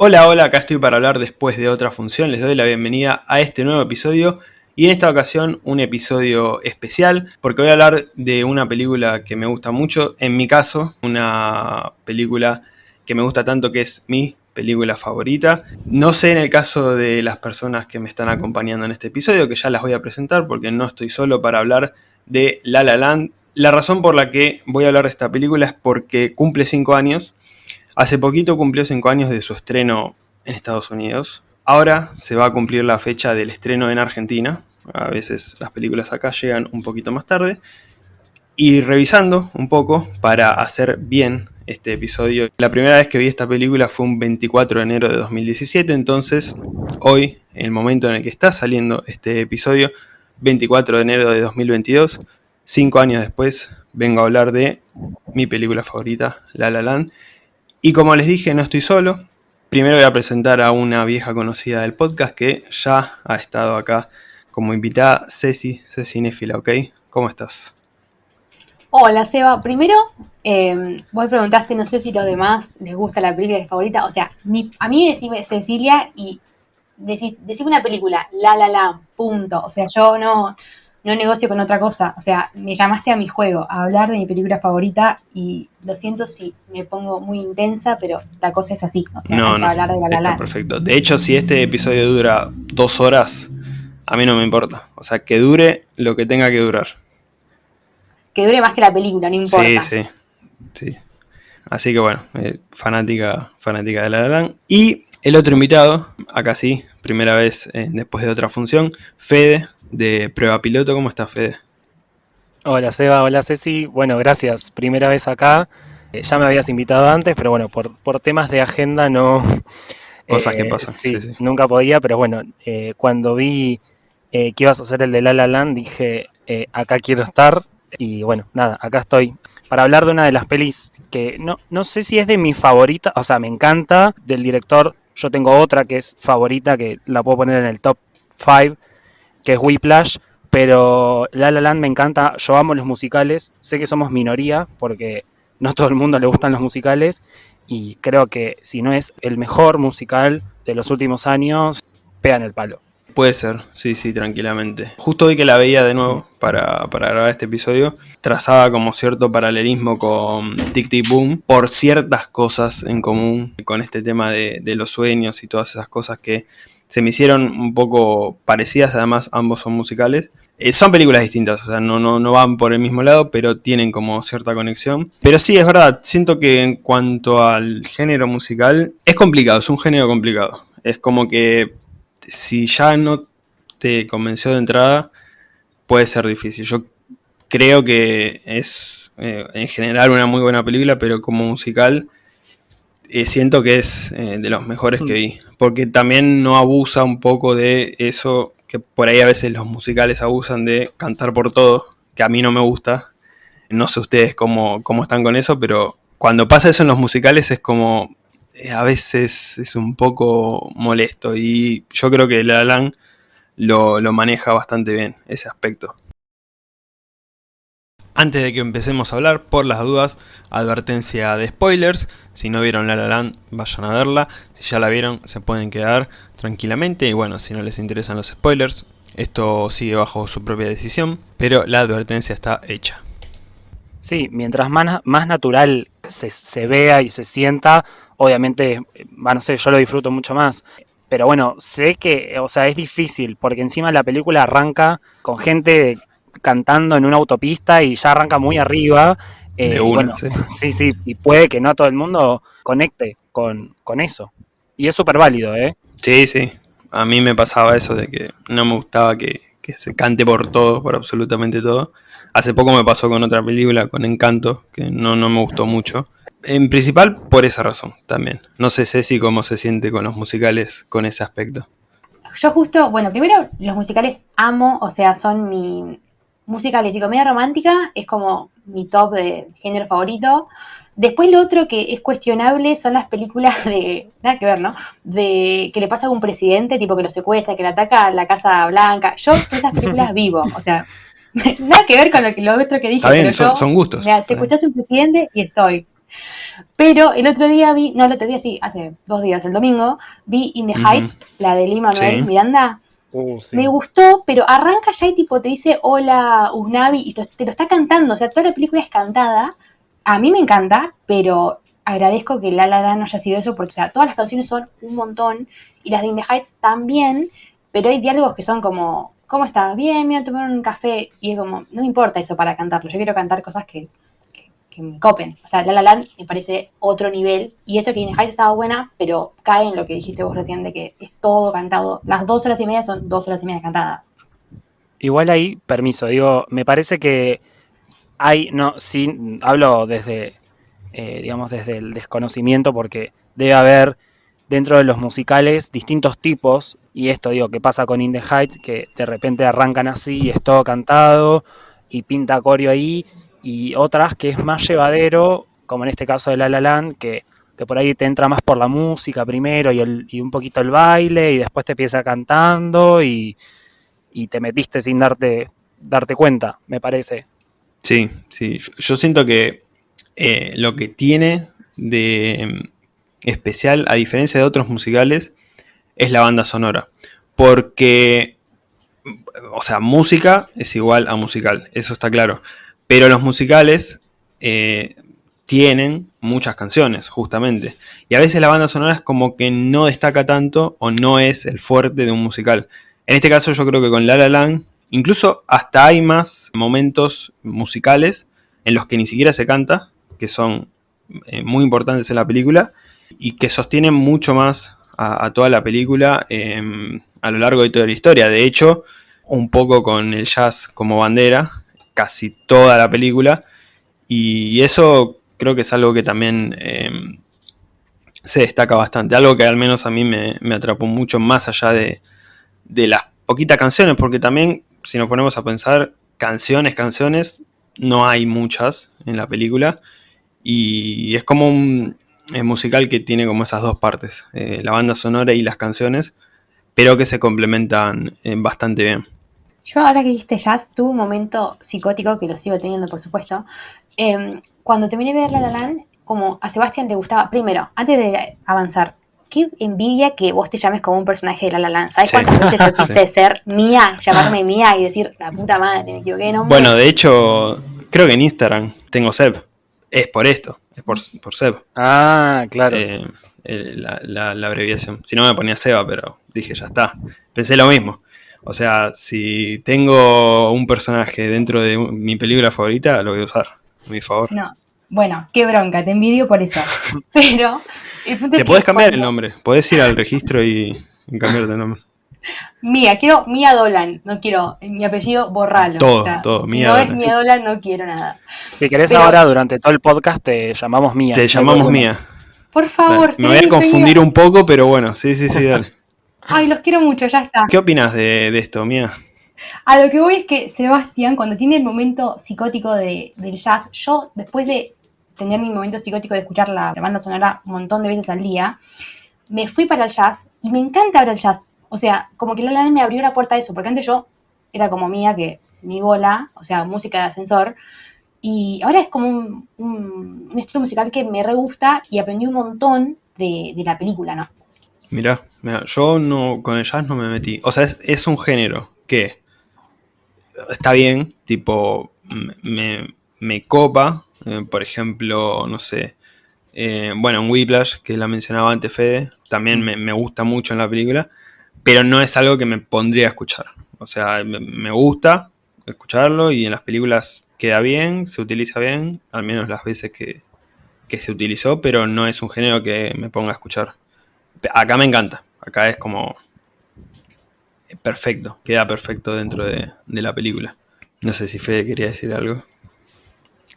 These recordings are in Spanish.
Hola, hola, acá estoy para hablar después de otra función. Les doy la bienvenida a este nuevo episodio y en esta ocasión un episodio especial porque voy a hablar de una película que me gusta mucho. En mi caso, una película que me gusta tanto que es mi película favorita. No sé en el caso de las personas que me están acompañando en este episodio, que ya las voy a presentar porque no estoy solo para hablar de La La Land. La razón por la que voy a hablar de esta película es porque cumple 5 años Hace poquito cumplió 5 años de su estreno en Estados Unidos. Ahora se va a cumplir la fecha del estreno en Argentina. A veces las películas acá llegan un poquito más tarde. Y revisando un poco para hacer bien este episodio. La primera vez que vi esta película fue un 24 de enero de 2017, entonces hoy, en el momento en el que está saliendo este episodio, 24 de enero de 2022, 5 años después, vengo a hablar de mi película favorita, La La Land, y como les dije, no estoy solo. Primero voy a presentar a una vieja conocida del podcast que ya ha estado acá como invitada, Ceci, Ceci Nefila, ¿ok? ¿Cómo estás? Hola, Seba. Primero, eh, vos preguntaste, no sé si los demás les gusta la película favorita. O sea, a mí decime Cecilia y decime una película, la, la, la, punto. O sea, yo no, no negocio con otra cosa. O sea, me llamaste a mi juego, a hablar de mi película favorita y lo siento si me pongo muy intensa, pero la cosa es así. O sea, no, no, hablar de la, está perfecto. De hecho, si este episodio dura dos horas, a mí no me importa. O sea, que dure lo que tenga que durar. Que dure más que la película, no importa. Sí, sí, sí. Así que bueno, eh, fanática, fanática de La La Y el otro invitado, acá sí, primera vez eh, después de otra función, Fede, de Prueba Piloto. ¿Cómo estás, Fede? Hola, Seba. Hola, Ceci. Bueno, gracias. Primera vez acá. Eh, ya me habías invitado antes, pero bueno, por, por temas de agenda no... Cosas que pasan. Sí, nunca podía, pero bueno, cuando vi que ibas a hacer el de La La Land, dije, acá quiero estar. Y bueno, nada, acá estoy para hablar de una de las pelis que no, no sé si es de mi favorita, o sea, me encanta, del director. Yo tengo otra que es favorita, que la puedo poner en el top 5, que es Whiplash, pero La La Land me encanta, yo amo los musicales, sé que somos minoría, porque no todo el mundo le gustan los musicales, y creo que si no es el mejor musical de los últimos años, pegan el palo. Puede ser, sí, sí, tranquilamente. Justo hoy que la veía de nuevo para, grabar este episodio, trazaba como cierto paralelismo con Tic Tic Boom por ciertas cosas en común con este tema de, los sueños y todas esas cosas que se me hicieron un poco parecidas, además ambos son musicales. Eh, son películas distintas, o sea, no, no, no van por el mismo lado, pero tienen como cierta conexión. Pero sí, es verdad, siento que en cuanto al género musical, es complicado, es un género complicado. Es como que si ya no te convenció de entrada, puede ser difícil. Yo creo que es eh, en general una muy buena película, pero como musical eh, siento que es eh, de los mejores que mm. vi. Porque también no abusa un poco de eso que por ahí a veces los musicales abusan de cantar por todo, que a mí no me gusta. No sé ustedes cómo, cómo están con eso, pero cuando pasa eso en los musicales es como eh, a veces es un poco molesto y yo creo que La Alan lo, lo maneja bastante bien, ese aspecto. Antes de que empecemos a hablar, por las dudas, advertencia de spoilers. Si no vieron La La Land, vayan a verla. Si ya la vieron, se pueden quedar tranquilamente. Y bueno, si no les interesan los spoilers, esto sigue bajo su propia decisión. Pero la advertencia está hecha. Sí, mientras más, natural se, vea y se sienta, obviamente, no sé, yo lo disfruto mucho más. Pero bueno, sé que, o sea, es difícil, porque encima la película arranca con gente cantando en una autopista y ya arranca muy arriba. Eh, bueno, sí. sí. sí, y puede que no todo el mundo conecte con, con eso. Y es súper válido, ¿eh? Sí, sí. A mí me pasaba eso de que no me gustaba que, que se cante por todo, por absolutamente todo. Hace poco me pasó con otra película, con Encanto, que no, no me gustó mucho. En principal por esa razón también. No sé Ceci cómo se siente con los musicales con ese aspecto. Yo justo, bueno, primero los musicales amo, o sea, son mi musicales y comedia romántica, es como mi top de género favorito. Después lo otro que es cuestionable son las películas de, nada que ver, ¿no? De que le pasa a algún presidente, tipo que lo secuestra, que le ataca a la Casa Blanca. Yo esas películas vivo, o sea, nada que ver con lo, que, lo otro que dije. Está bien, son, gustos. Mira, secuestraste a un presidente y estoy. Pero el otro día vi, no, el otro día sí, hace dos días, el domingo, vi In the Heights, la de Lee Manuel Miranda. Uh, Me gustó, pero arranca ya y tipo te dice hola Usnavi y te lo está cantando, o sea, toda la película es cantada. A mí me encanta, pero agradezco que La La La no haya sido eso porque, todas las canciones son un montón y las de In the Heights también, pero hay diálogos que son como, ¿cómo estás? Bien, me voy a tomar un café y es como, no me importa eso para cantarlo, yo quiero cantar cosas que, me copen. O sea, La La Land me parece otro nivel y eso que In the Heights estaba buena, pero cae en lo que dijiste vos recién de que es todo cantado. Las dos horas y media son dos horas y media cantadas. Igual ahí, permiso, digo, me parece que hay, no, sí, hablo desde eh, digamos, desde el desconocimiento, porque debe haber dentro de los musicales distintos tipos, y esto digo que pasa con In the Heights, que de repente arrancan así y es todo cantado y pinta coreo ahí, y otras que es más llevadero, como en este caso de La La Land, que, por ahí te entra más por la música primero y, el, y un poquito el baile, y después te empieza cantando y, y te metiste sin darte, darte cuenta, me parece. Sí, sí, yo siento que eh, lo que tiene de especial, a diferencia de otros musicales, es la banda sonora. Porque, o sea, música es igual a musical, eso está claro. Pero los musicales eh, tienen muchas canciones, justamente. Y a veces la banda sonora es como que no destaca tanto o no es el fuerte de un musical. En este caso yo creo que con La La Land, incluso hasta hay más momentos musicales en los que ni siquiera se canta, que son eh, muy importantes en la película y que sostienen mucho más a, toda la película em, a lo largo de toda la historia. De hecho, un poco con el jazz como bandera, casi toda la película, y eso creo que es algo que también em, se destaca bastante, algo que al menos a mí me, atrapó mucho más allá de, las poquitas canciones, porque también si nos ponemos a pensar canciones, canciones, no hay muchas en la película, y es como un musical que tiene como esas dos partes, eh, la banda sonora y las canciones, pero que se complementan eh, bastante bien. Yo ahora que dijiste jazz, tuve un momento psicótico, que lo sigo teniendo por supuesto, em, cuando terminé de ver La La Land, como a Sebastián te gustaba, primero, antes de avanzar, qué envidia que vos te llames como un personaje de La La Land. ¿Sabes cuántas veces yo quise ser mía, llamarme mía y decir, la puta madre, me equivoqué de Bueno, de hecho, creo que en Instagram tengo Seb es por esto, es por, por Seb. Ah, claro. Eh, la, abreviación. Si no me ponía Seba, pero dije, ya está. Pensé lo mismo. O sea, si tengo un personaje dentro de mi película favorita, lo voy a usar, a mi favor. No. Bueno, qué bronca, te envidio por eso. Pero Te puedes cambiar el nombre, puedes ir al registro y, y cambiarte el nombre. Mía, quiero Mía Dolan, no quiero mi apellido borralo. Todo, todo, Mía si no es Mía Dolan, no quiero nada. Si querés ahora, durante todo el podcast, te llamamos Mía. Te llamamos Mía. Por favor, Me voy a confundir un poco, pero bueno, sí, sí, sí, dale. Ay, los quiero mucho, ya está. ¿Qué opinas de, esto, Mía? A lo que voy es que Sebastián, cuando tiene el momento psicótico de, del jazz, yo después de tener mi momento psicótico de escuchar la banda sonora un montón de veces al día, me fui para el jazz y me encanta ahora el jazz. O sea, como que La La me abrió la puerta a eso, porque antes yo era como mía, que ni bola, o sea, música de ascensor, y ahora es como un, estilo musical que me re gusta y aprendí un montón de, la película, ¿no? Mira, yo no con el jazz no me metí. O sea, es, un género que está bien, tipo, me, copa. Eh, por ejemplo, no sé. Eh, bueno, en Whiplash, que la mencionaba antes Fede, también me, me, gusta mucho en la película pero no es algo que me pondría a escuchar. O sea, me gusta escucharlo y en las películas queda bien, se utiliza bien, al menos las veces que, se utilizó, pero no es un género que me ponga a escuchar. Acá me encanta, acá es como perfecto, queda perfecto dentro de, la película. No sé si Fede quería decir algo.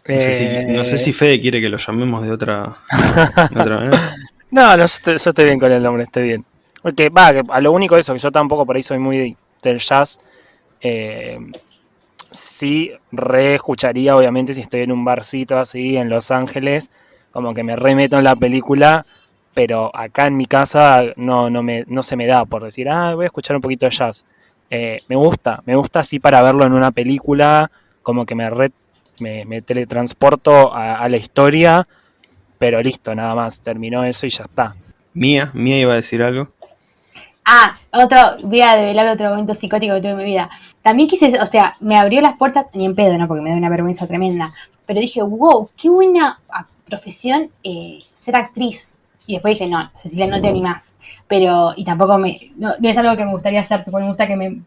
No, sé, si, eh. Fede quiere que lo llamemos de otra, manera. No, no, yo estoy bien con el nombre, estoy bien. Porque, va, a lo único eso, que yo tampoco por ahí soy muy del jazz. Eh, sí, re escucharía, obviamente, si estoy en un barcito así en Los Ángeles, como que me remeto en la película, pero acá en mi casa no, no, me, no se me da por decir, ah, voy a escuchar un poquito de jazz. Eh, me gusta, me gusta así para verlo en una película, como que me, me, teletransporto a, la historia pero listo, nada más, terminó eso y ya está. Mía, Mía iba a decir algo. Ah, otro, voy a develar otro momento psicótico que tuve en mi vida. También quise, o sea, me abrió las puertas, ni en pedo, ¿no? Porque me da una vergüenza tremenda. Pero dije, wow, qué buena ah, profesión eh, ser actriz. Y después dije, no, Cecilia, no te animás. Pero, y tampoco me, no, es algo que me gustaría hacer, porque me gusta que me,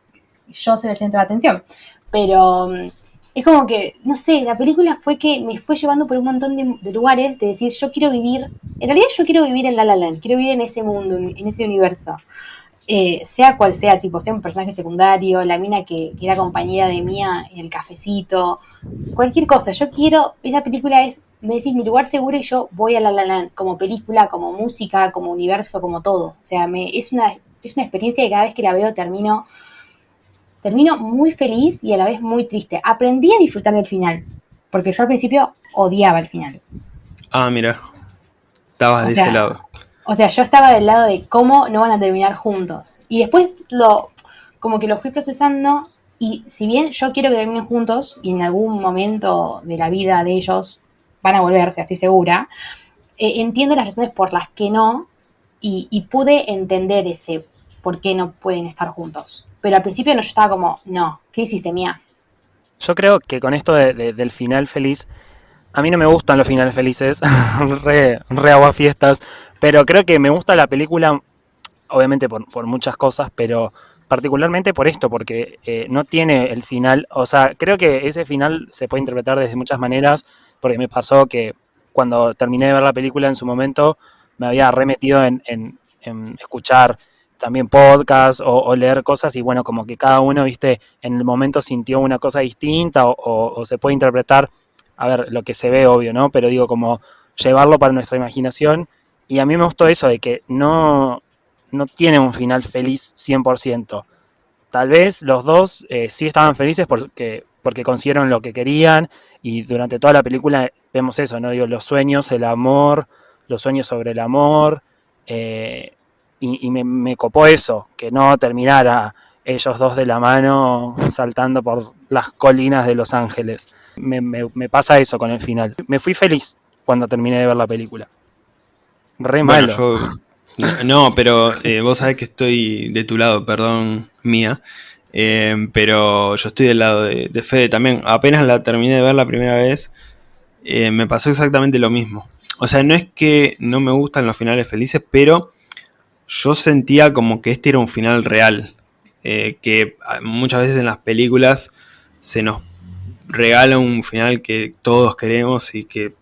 yo sea el centro de atención. Pero mm, es como que, no sé, la película fue que me fue llevando por un montón de, lugares de decir, yo quiero vivir, en realidad yo quiero vivir en La La Land, quiero vivir en ese mundo, en ese universo. Eh, sea cual sea, tipo, sea un personaje secundario, la mina que, era compañera de Mía en el cafecito, cualquier cosa. Yo quiero, esa película es, me decís, mi lugar seguro y yo voy a La La Land, como película, como música, como universo, como todo. O sea, me, es, una, es una experiencia que cada vez que la veo termino, termino muy feliz y a la vez muy triste. Aprendí a disfrutar del final, porque yo al principio odiaba el final. Ah, mira, estabas de ese lado. O sea, yo estaba del lado de cómo no van a terminar juntos. Y después lo, como que lo fui procesando y si bien yo quiero que terminen juntos y en algún momento de la vida de ellos van a volver, o sea, estoy segura, eh, entiendo las razones por las que no y, pude entender ese por qué no pueden estar juntos. Pero al principio no, yo estaba como, no, ¿qué hiciste, mía? Yo creo que con esto del final feliz, a mí no me gustan los finales felices, re, re fiestas, pero creo que me gusta la película, obviamente por, muchas cosas, pero particularmente por esto, porque eh, no tiene el final, o sea, creo que ese final se puede interpretar desde muchas maneras, porque me pasó que cuando terminé de ver la película en su momento, me había remetido en, escuchar también podcasts o, leer cosas y bueno, como que cada uno, viste, en el momento sintió una cosa distinta o se puede interpretar a ver, lo que se ve obvio, ¿no? Pero digo, como llevarlo para nuestra imaginación. Y a mí me gustó eso de que no, no tiene un final feliz 100%. Tal vez los dos eh, sí estaban felices porque, porque consiguieron lo que querían y durante toda la película vemos eso, ¿no? Digo, los sueños, el amor, los sueños sobre el amor. Eh, y, me, me, copó eso, que no terminara ellos dos de la mano saltando por las colinas de Los Ángeles. Me, pasa eso con el final. Me fui feliz cuando terminé de ver la película. Re malo. no, pero eh, vos sabés que estoy de tu lado, perdón, mía. Eh, pero yo estoy del lado de, Fede también. Apenas la terminé de ver la primera vez, eh, me pasó exactamente lo mismo. O sea, no es que no me gustan los finales felices, pero yo sentía como que este era un final real. Que muchas veces en las películas se nos regala un final que todos queremos y que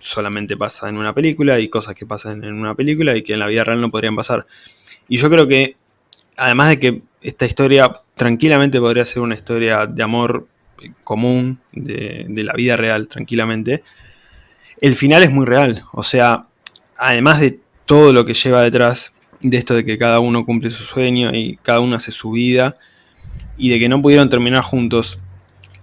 solamente pasa en una película y cosas que pasan en una película y que en la vida real no podrían pasar. Y yo creo que, además de que esta historia tranquilamente podría ser una historia de amor común, de, la vida real, tranquilamente, el final es muy real. O sea, además de todo lo que lleva detrás de esto de que cada uno cumple su sueño y cada uno hace su vida y de que no pudieron terminar juntos,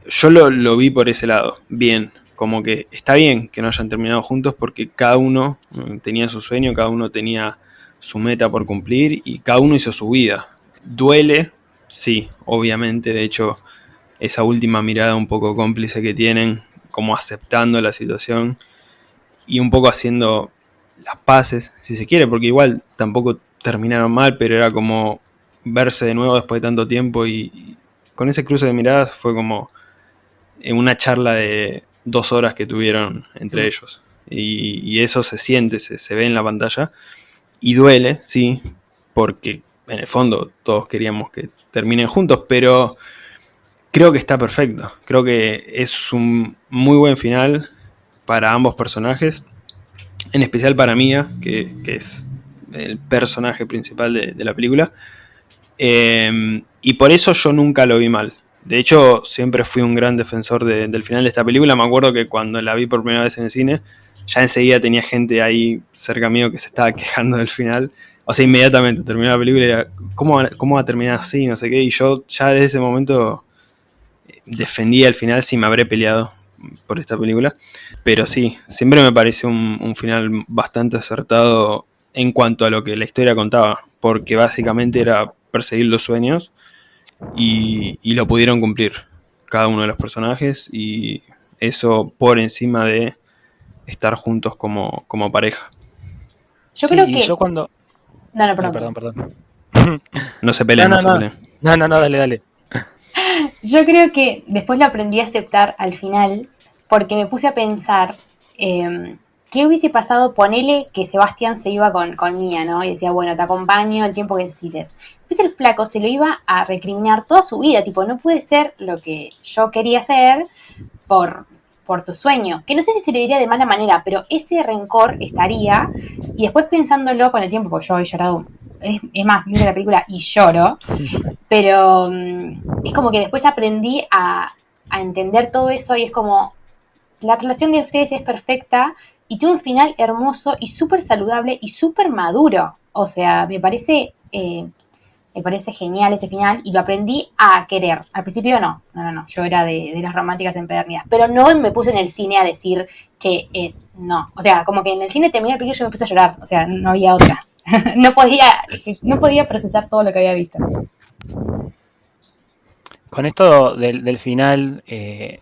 yo lo, vi por ese lado, bien, como que está bien que no hayan terminado juntos porque cada uno mm, tenía su sueño, cada uno tenía su meta por cumplir y cada uno hizo su vida. Duele, sí, obviamente, de hecho, esa última mirada un poco cómplice que tienen, como aceptando la situación y un poco haciendo las paces, si se quiere, porque igual tampoco terminaron mal, pero era como verse de nuevo después de tanto tiempo y con ese cruce de miradas fue como en una charla de dos horas que tuvieron entre ellos. Y, eso se siente, se, ve en la pantalla. Y duele, sí, porque en el fondo todos queríamos que terminen juntos, pero creo que está perfecto. Creo que es un muy buen final para ambos personajes. En especial para Mia, que, es el personaje principal de, la película. Eh, y por eso yo nunca lo vi mal. De hecho, siempre fui un gran defensor del final de esta película. Me acuerdo que cuando la vi por primera vez en el cine, ya enseguida tenía gente ahí cerca mío que se estaba quejando del final. O sea, inmediatamente terminó la película y era, ¿cómo, ¿cómo va a terminar así? No sé qué. Y yo ya desde ese momento eh, defendía el final si me habré peleado por esta película. Pero sí, siempre me pareció un, un, final bastante acertado en cuanto a lo que la historia contaba. Porque básicamente era perseguir los sueños y, lo pudieron cumplir cada uno de los personajes y eso por encima de estar juntos como, como pareja. Yo Sí, creo y que. yo cuando... No, no, perdón. perdón, perdón. No se peleen, No, no, no, se no. peleen. No, no, no, dale, dale. Yo creo que después lo aprendí a aceptar al final porque me puse a pensar eh, qué hubiese pasado, ponele que Sebastián se iba con, con Mía, ¿no? Y decía, bueno, te acompaño el tiempo que necesites. Pues el flaco se lo iba a recriminar toda su vida, tipo, no puede ser lo que yo quería hacer por, por tu sueño. Que no sé si se lo diría de mala manera, pero ese rencor estaría. Y después pensándolo con el tiempo, porque yo he llorado, es, es más, miro la película y lloro. Pero mm, es como que después aprendí a, a entender todo eso y es como la relación de ustedes es perfecta y tiene un final hermoso y súper saludable y súper maduro. O sea, me parece, eh, me parece genial ese final y lo aprendí a querer. Al principio no, no, no, no. Yo era de, las románticas empedernidas. Pero no me puse en el cine a decir, che, es, no. O sea, como que en el cine terminé el película y yo me puse a llorar. O sea, no había otra. no podía, no podía procesar todo lo que había visto. Con esto del, del final, eh,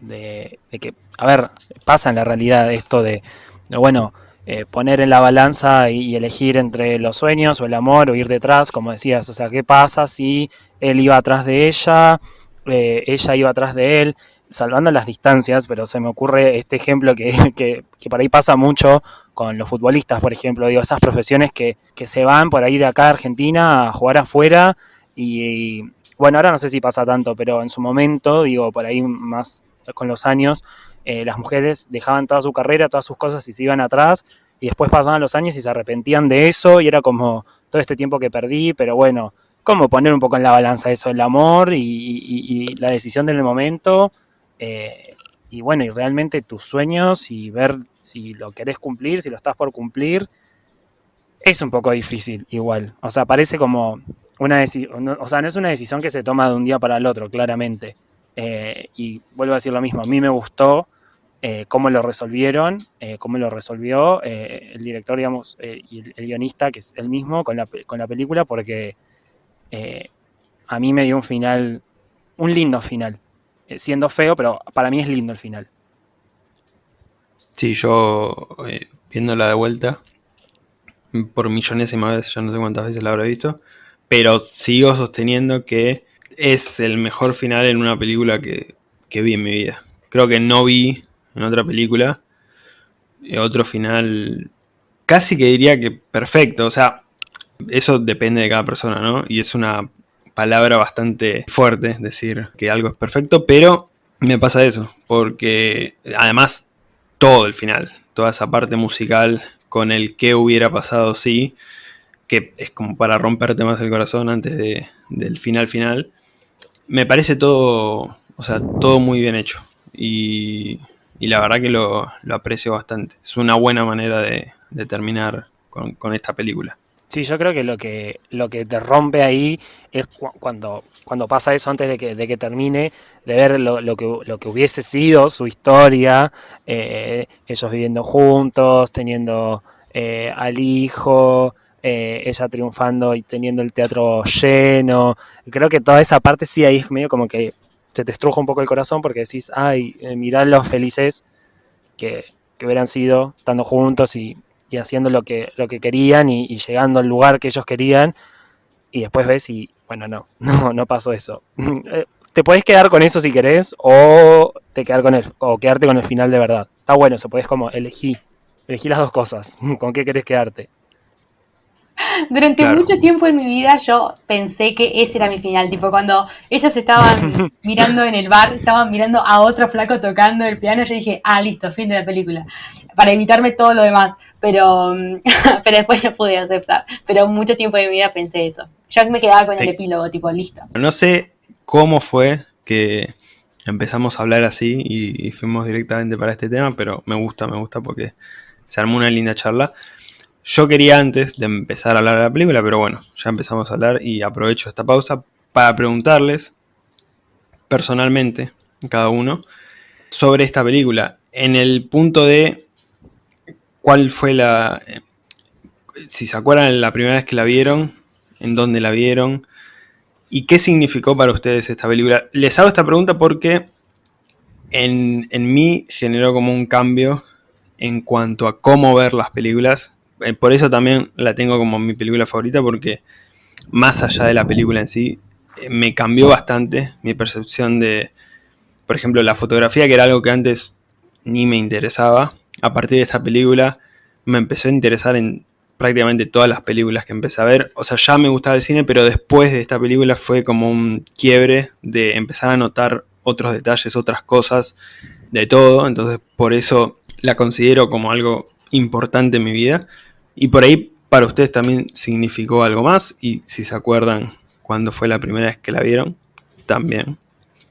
de, que, a ver, pasa en la realidad esto de, bueno, eh, poner en la balanza y, y elegir entre los sueños o el amor o ir detrás, como decías, o sea, ¿qué pasa si él iba atrás de ella, eh, ella iba atrás de él? Salvando las distancias, pero se me ocurre este ejemplo que, que, que por ahí pasa mucho con los futbolistas, por ejemplo, digo, esas profesiones que, que se van por ahí de acá a Argentina a jugar afuera y, y bueno, ahora no sé si pasa tanto, pero en su momento, digo, por ahí más con los años, eh, las mujeres dejaban toda su carrera, todas sus cosas y se iban atrás, y después pasaban los años y se arrepentían de eso, y era como todo este tiempo que perdí, pero bueno, como poner un poco en la balanza eso, el amor y, y, y la decisión del momento, eh, y bueno, y realmente tus sueños y ver si lo querés cumplir, si lo estás por cumplir, es un poco difícil igual, o sea, parece como una decisión, o sea, no es una decisión que se toma de un día para el otro, claramente. Eh, y vuelvo a decir lo mismo, a mí me gustó eh, cómo lo resolvieron, eh, cómo lo resolvió el director, digamos, y el, guionista, que es el mismo, con la, con la película, porque a mí me dio un final, un lindo final, siendo feo, pero para mí es lindo el final. Sí, yo viéndola de vuelta, por millonésima vez, ya no sé cuántas veces la habré visto, pero sigo sosteniendo que es el mejor final en una película que, que vi en mi vida. Creo que no vi en otra película eh, otro final casi que diría que perfecto. O sea, eso depende de cada persona, ¿no? Y es una palabra bastante fuerte decir que algo es perfecto, pero me pasa eso, porque además todo el final, toda esa parte musical con el qué hubiera pasado si, que es como para romperte más el corazón antes de, del final final, me parece todo, o sea, todo muy bien hecho. Y, la verdad que lo, aprecio bastante. Es una buena manera de, terminar con, esta película. Sí, yo creo que lo que, lo que te rompe ahí es cu cuando, cuando pasa eso antes de que, de que termine, de ver lo, lo, que, lo que hubiese sido su historia, eh, ellos viviendo juntos, teniendo eh, al hijo, eh, ella triunfando y teniendo el teatro lleno. Creo que toda esa parte sí ahí es medio como que se te estruja un poco el corazón porque decís, ay, eh, mirá los felices que, que hubieran sido estando juntos y, y, haciendo lo que, lo que querían y, llegando al lugar que ellos querían. Y después ves y, bueno, no, no, no pasó eso. te puedes quedar con eso si querés o, te quedar con el, o quedarte con el final de verdad. Está bueno, eso podés como elegir. Elegí las dos cosas. ¿Con qué querés quedarte? Durante claro. mucho tiempo en mi vida yo pensé que ese era mi final, tipo cuando ellos estaban mirando en el bar, estaban mirando a otro flaco tocando el piano, yo dije, ah, listo, fin de la película, para evitarme todo lo demás, pero, pero después no pude aceptar, pero mucho tiempo de mi vida pensé eso. Yo me quedaba con sí. el epílogo, tipo, listo. No sé cómo fue que empezamos a hablar así y, y fuimos directamente para este tema, pero me gusta, me gusta porque se armó una linda charla. Yo quería antes de empezar a hablar de la película, pero bueno, ya empezamos a hablar y aprovecho esta pausa para preguntarles personalmente, cada uno, sobre esta película. En el punto de cuál fue la... Si se acuerdan la primera vez que la vieron, en dónde la vieron y qué significó para ustedes esta película. Les hago esta pregunta porque en, en mí generó como un cambio en cuanto a cómo ver las películas. Eh, por eso también la tengo como mi película favorita, porque más allá de la película en sí, eh, me cambió bastante mi percepción de, por ejemplo, la fotografía, que era algo que antes ni me interesaba. A partir de esta película me empezó a interesar en prácticamente todas las películas que empecé a ver. O sea, ya me gustaba el cine, pero después de esta película fue como un quiebre de empezar a notar otros detalles, otras cosas de todo. Entonces, por eso la considero como algo importante en mi vida. Y por ahí para ustedes también significó algo más. Y si se acuerdan cuándo fue la primera vez que la vieron, también.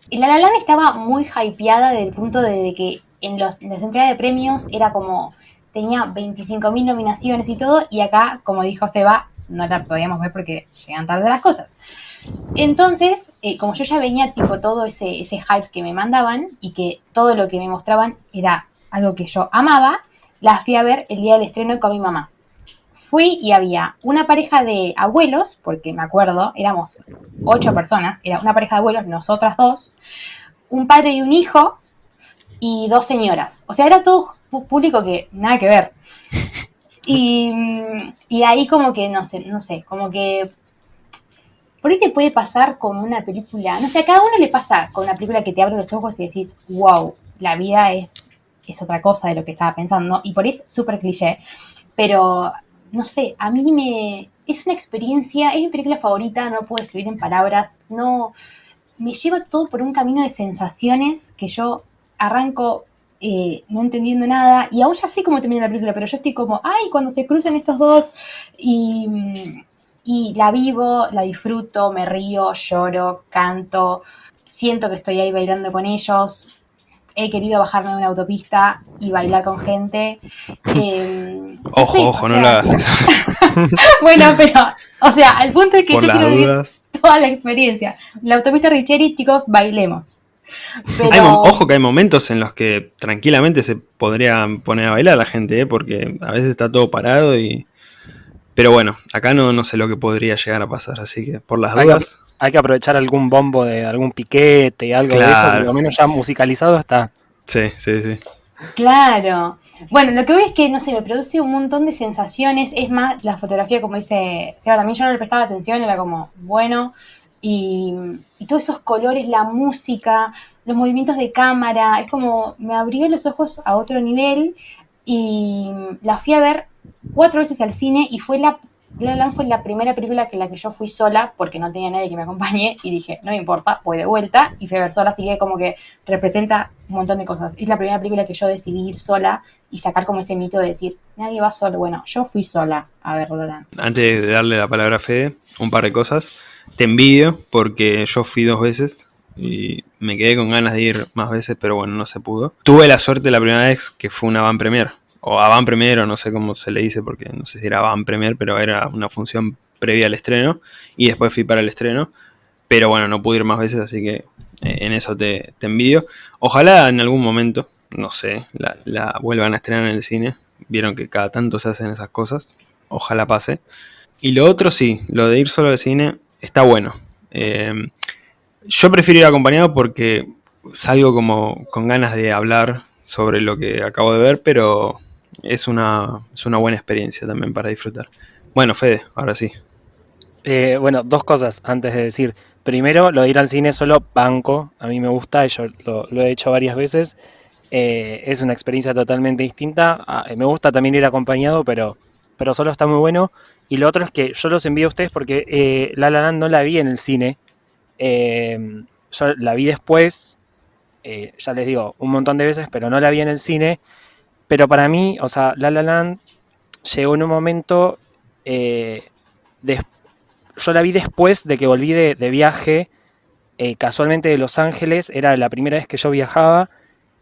Y La La Land estaba muy hypeada del punto de que en, los, en las entregas de premios era como, tenía 25.000 nominaciones y todo, y acá, como dijo Seba, no la podíamos ver porque llegan tarde las cosas. Entonces, eh, como yo ya venía tipo todo ese, ese hype que me mandaban y que todo lo que me mostraban era algo que yo amaba, la fui a ver el día del estreno con mi mamá. Fui y había una pareja de abuelos, porque me acuerdo, éramos ocho personas, era una pareja de abuelos, nosotras dos, un padre y un hijo y dos señoras. O sea, era todo público que nada que ver. Y, y ahí como que, no sé, no sé, como que por ahí te puede pasar como una película, no sé, a cada uno le pasa con una película que te abre los ojos y decís, wow, la vida es, es otra cosa de lo que estaba pensando, y por ahí es súper cliché, pero no sé, a mí me... Es una experiencia, es mi película favorita, no puedo escribir en palabras, no... Me lleva todo por un camino de sensaciones que yo arranco eh, no entendiendo nada, y aún ya sé cómo termina la película, pero yo estoy como, ay, cuando se cruzan estos dos, y, y la vivo, la disfruto, me río, lloro, canto, siento que estoy ahí bailando con ellos, he querido bajarme de una autopista y bailar con gente. Eh, ojo, ojo, no lo hagas eso. bueno, pero, o sea, al punto es que yo quiero vivir toda la experiencia. La autopista Richeri, chicos, bailemos. ojo que hay momentos en los que tranquilamente se podría poner a bailar la gente, ¿eh? porque a veces está todo parado y... Pero bueno, acá no, no sé lo que podría llegar a pasar, así que por las dudas hay que aprovechar algún bombo de algún piquete, algo de eso, por lo menos ya musicalizado está. Sí, sí, sí. Claro. Bueno, lo que veo es que, no sé, me produce un montón de sensaciones. Es más, la fotografía, como dice Seba, también yo no le prestaba atención, era como, bueno. Y, y todos esos colores, la música, los movimientos de cámara, es como, me abrió los ojos a otro nivel. Y la fui a ver cuatro veces al cine y fue la La La fue la primera película que la que yo fui sola porque no tenía nadie que me acompañe y dije, no me importa, voy de vuelta y fui a ver sola, así que como que representa un montón de cosas. Es la primera película que yo decidí ir sola y sacar como ese mito de decir, nadie va solo. Bueno, yo fui sola a ver La Antes de darle la palabra a Fede, un par de cosas. Te envidio porque yo fui dos veces y me quedé con ganas de ir más veces, pero bueno, no se pudo. Tuve la suerte la primera vez que fue una van premier o avant premier, o no sé cómo se le dice, porque no sé si era avant premier, pero era una función previa al estreno, y después fui para el estreno, pero bueno, no pude ir más veces, así que eh, en eso te, envidio. Ojalá en algún momento, no sé, la, vuelvan a estrenar en el cine, vieron que cada tanto se hacen esas cosas, ojalá pase. Y lo otro sí, lo de ir solo al cine está bueno. Eh, yo prefiero ir acompañado porque salgo como con ganas de hablar sobre lo que acabo de ver, pero es una, es una buena experiencia también para disfrutar. Bueno, Fede, ahora sí. Eh, bueno, dos cosas antes de decir. Primero, lo de ir al cine solo banco. A mí me gusta, yo lo, he hecho varias veces. Eh, es una experiencia totalmente distinta. Ah, me gusta también ir acompañado, pero, pero solo está muy bueno. Y lo otro es que yo los envío a ustedes porque eh, La La Land no la vi en el cine. yo la vi después, ya les digo, un montón de veces, pero no la vi en el cine. Pero para mí, o sea, La La Land llegó en un momento. Eh, yo la vi después de que volví de, viaje, eh, casualmente de Los Ángeles. Era la primera vez que yo viajaba.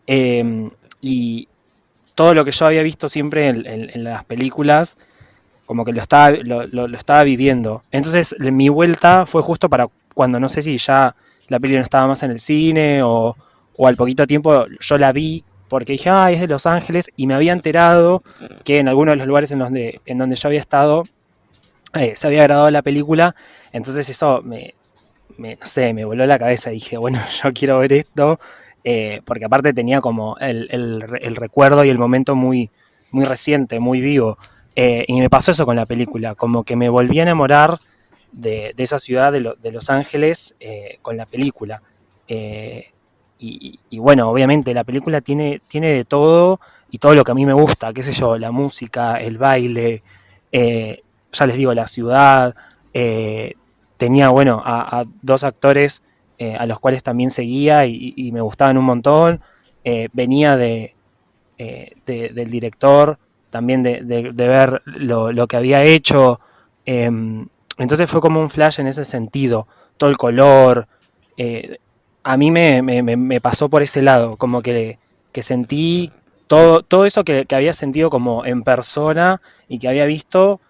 Em, y todo lo que yo había visto siempre en, las películas, como que lo estaba, lo, estaba viviendo. Entonces, mi vuelta fue justo para cuando no sé si ya la peli no estaba más en el cine o, o al poquito tiempo yo la vi porque dije, ah, es de Los Ángeles, y me había enterado que en algunos de los lugares en donde, en donde yo había estado eh, se había grabado la película, entonces eso me, no sé, me voló la cabeza, dije, bueno, yo quiero ver esto, eh, porque aparte tenía como el, recuerdo y el momento muy, muy reciente, muy vivo. Eh, y me pasó eso con la película, como que me volví a enamorar de, esa ciudad de, Los Ángeles eh, con la película. Y, bueno, obviamente la película tiene, tiene de todo y todo lo que a mí me gusta, qué sé yo, la música, el baile, ya les digo, la ciudad. tenía, bueno, a dos actores eh, a los cuales también seguía y, me gustaban un montón. Eh, venía de, eh, del director, también de, ver lo, que había hecho. Em, entonces fue como un flash en ese sentido, todo el color. A mí me, pasó por ese lado, como que, sentí todo, todo eso que, había sentido como en persona y que había visto,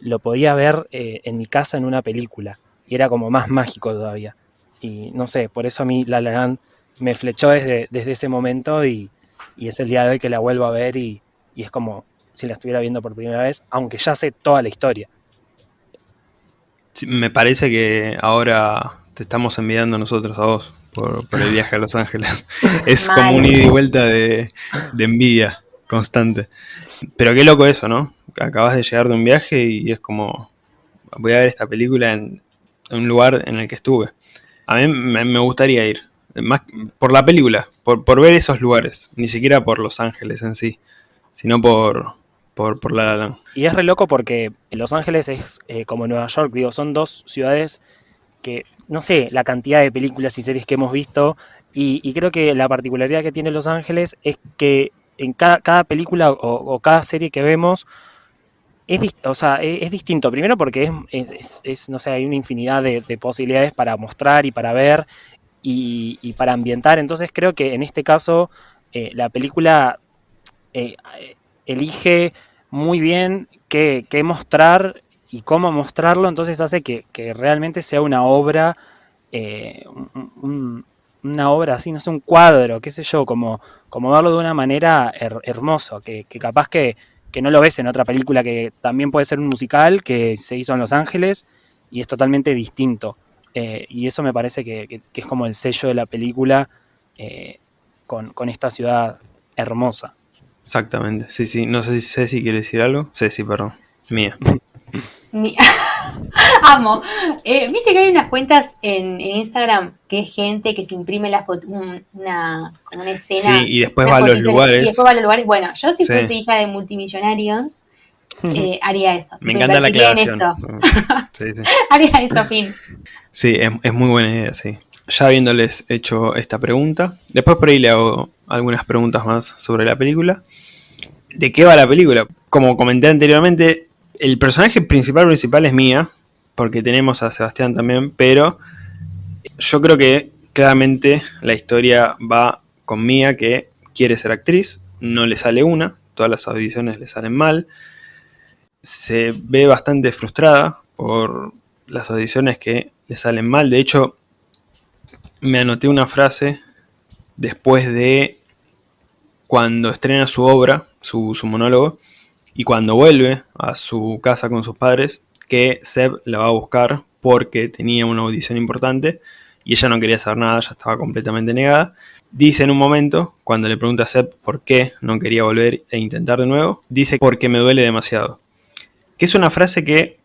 lo podía ver en mi casa en una película. Y era como más mágico todavía. Y no sé, por eso a mí La La me flechó desde, desde ese momento y, es el día de hoy que la vuelvo a ver y, es como si la estuviera viendo por primera vez, aunque ya sé toda la historia. me parece que ahora te estamos enviando nosotros a vos por, el viaje a Los Ángeles. es como un ida y vuelta de, de, envidia constante. Pero qué loco eso, ¿no? Acabas de llegar de un viaje y es como, voy a ver esta película en un lugar en el que estuve. A mí me, gustaría ir. Más por la película, por, ver esos lugares. Ni siquiera por Los Ángeles en sí, sino por, por, La La Y es re loco porque Los Ángeles es eh, como Nueva York, digo, son dos ciudades que, no sé, la cantidad de películas y series que hemos visto. Y, creo que la particularidad que tiene Los Ángeles es que en cada, película o, cada serie que vemos es, o sea, es, distinto. Primero porque es, no sé, hay una infinidad de, posibilidades para mostrar y para ver y, para ambientar. Entonces creo que en este caso eh, la película eh, elige muy bien qué, mostrar y cómo mostrarlo. Entonces hace que, realmente sea una obra, eh, una obra así, no sé, un cuadro, qué sé yo, como, como verlo de una manera hermosa, que capaz que que no lo ves en otra película que también puede ser un musical que se hizo en Los Ángeles y es totalmente distinto. Eh, y eso me parece que, es como el sello de la película eh, con, esta ciudad hermosa. Exactamente, sí, sí. No sé si Ceci quiere decir algo. Ceci, perdón. Mía. Amo. Eh, Viste que hay unas cuentas en, Instagram que es gente que se imprime la foto, una, como una escena. Sí, y después va a los lugares. Y después va a los lugares. Bueno, yo si fuese hija de multimillonarios, eh, haría eso. Me encanta la aclaración. Sí, sí. haría eso, fin. Sí, es, muy buena idea, sí. Ya habiéndoles hecho esta pregunta, después por ahí le hago algunas preguntas más sobre la película. ¿De qué va la película? Como comenté anteriormente, el personaje principal principal es Mía, porque tenemos a Sebastián también, pero yo creo que claramente la historia va con Mía, que quiere ser actriz, no le sale una, todas las audiciones le salen mal, se ve bastante frustrada por las audiciones que le salen mal, de hecho me anoté una frase después de cuando estrena su obra, su, su monólogo, y cuando vuelve a su casa con sus padres, que Seb la va a buscar porque tenía una audición importante y ella no quería saber nada, ya estaba completamente negada. Dice en un momento, cuando le pregunta a Seb por qué no quería volver e intentar de nuevo, dice porque me duele demasiado. Que es una frase que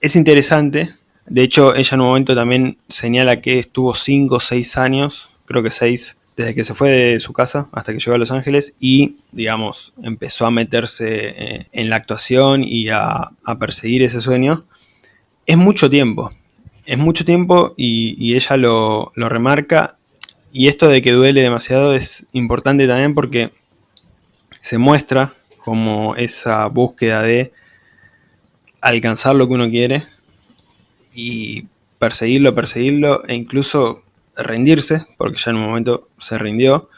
es interesante. De hecho, ella en un momento también señala que estuvo 5 o 6 años, creo que 6, desde que se fue de su casa hasta que llegó a Los Ángeles y, digamos, empezó a meterse eh, en la actuación y a, perseguir ese sueño, es mucho tiempo. Es mucho tiempo y, ella lo, remarca. Y esto de que duele demasiado es importante también porque se muestra como esa búsqueda de alcanzar lo que uno quiere y perseguirlo, perseguirlo e incluso rendirse, porque ya en un momento se rindió,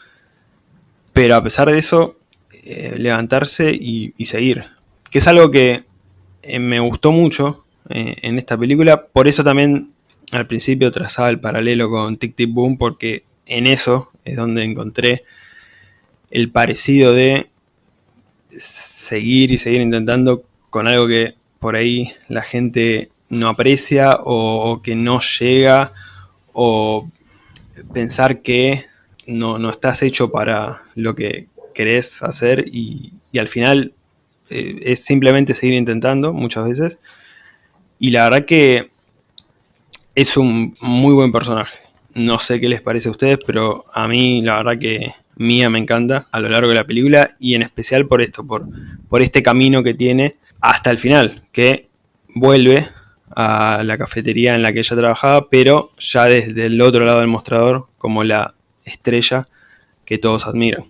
pero a pesar de eso, eh, levantarse y, seguir, que es algo que eh, me gustó mucho eh, en esta película, por eso también al principio trazaba el paralelo con Tic Tic Boom, porque en eso es donde encontré el parecido de seguir y seguir intentando con algo que por ahí la gente no aprecia o que no llega o pensar que no, no estás hecho para lo que querés hacer y, al final eh, es simplemente seguir intentando muchas veces. Y la verdad que es un muy buen personaje. No sé qué les parece a ustedes, pero a mí la verdad que Mía me encanta a lo largo de la película y en especial por esto, por, por este camino que tiene hasta el final, que vuelve a la cafetería en la que ella trabajaba, pero ya desde el otro lado del mostrador, como la estrella que todos admiran.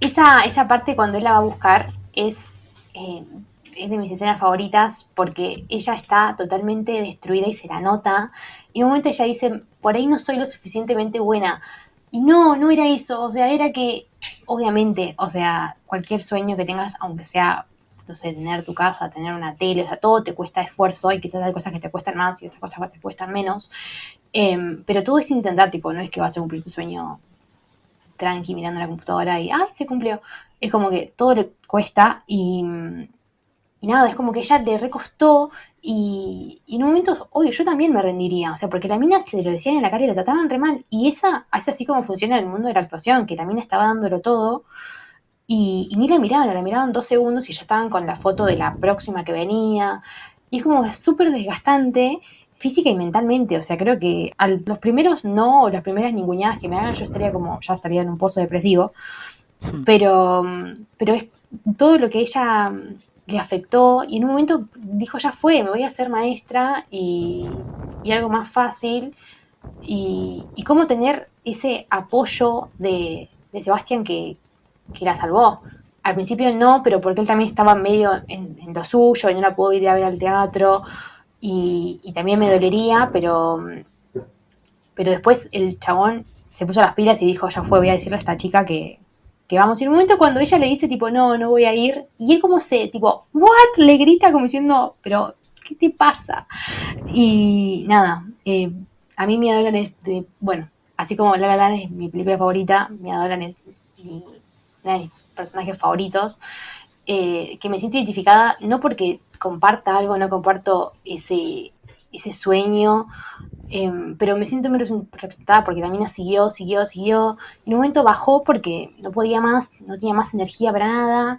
Esa, esa parte cuando él la va a buscar es, eh, es de mis escenas favoritas porque ella está totalmente destruida y se la nota. Y en un momento ella dice, por ahí no soy lo suficientemente buena. Y no, no era eso, o sea, era que, obviamente, o sea, cualquier sueño que tengas, aunque sea no sé, tener tu casa, tener una tele, o sea, todo te cuesta esfuerzo y quizás hay cosas que te cuestan más y otras cosas que te cuestan menos. Em, pero todo es intentar, tipo, no es que vas a cumplir tu sueño tranqui mirando la computadora y, ay, se cumplió. Es como que todo le cuesta y, nada, es como que ella le recostó y, y, en un momento, obvio, yo también me rendiría, o sea, porque la mina se lo decían en la cara y la trataban re mal. Y esa es así como funciona el mundo de la actuación, que la mina estaba dándolo todo y, ni la miraban, la miraban dos segundos y ya estaban con la foto de la próxima que venía. Y es como súper desgastante física y mentalmente. O sea, creo que a los primeros no, o las primeras ninguneadas que me hagan, yo estaría como, ya estaría en un pozo depresivo. Hmm. Pero, pero es todo lo que ella le afectó y en un momento dijo, ya fue, me voy a hacer maestra y, y algo más fácil. Y, y, cómo tener ese apoyo de, de Sebastián que, que la salvó. Al principio no, pero porque él también estaba medio en, lo suyo y no la pudo ir a ver al teatro y, también me dolería, pero, pero después el chabón se puso las pilas y dijo, ya fue, voy a decirle a esta chica que, vamos. Y en un momento cuando ella le dice, tipo, no, no voy a ir, y él como se, tipo, ¿what? Le grita como diciendo, pero, ¿qué te pasa? Y nada, eh, a mí me adoran es, bueno, así como La La Land es mi película favorita, me adoran es de mis personajes favoritos, eh, que me siento identificada no porque comparta algo, no comparto ese, ese sueño, em, pero me siento muy representada porque la mina siguió, siguió, siguió. En un momento bajó porque no podía más, no tenía más energía para nada.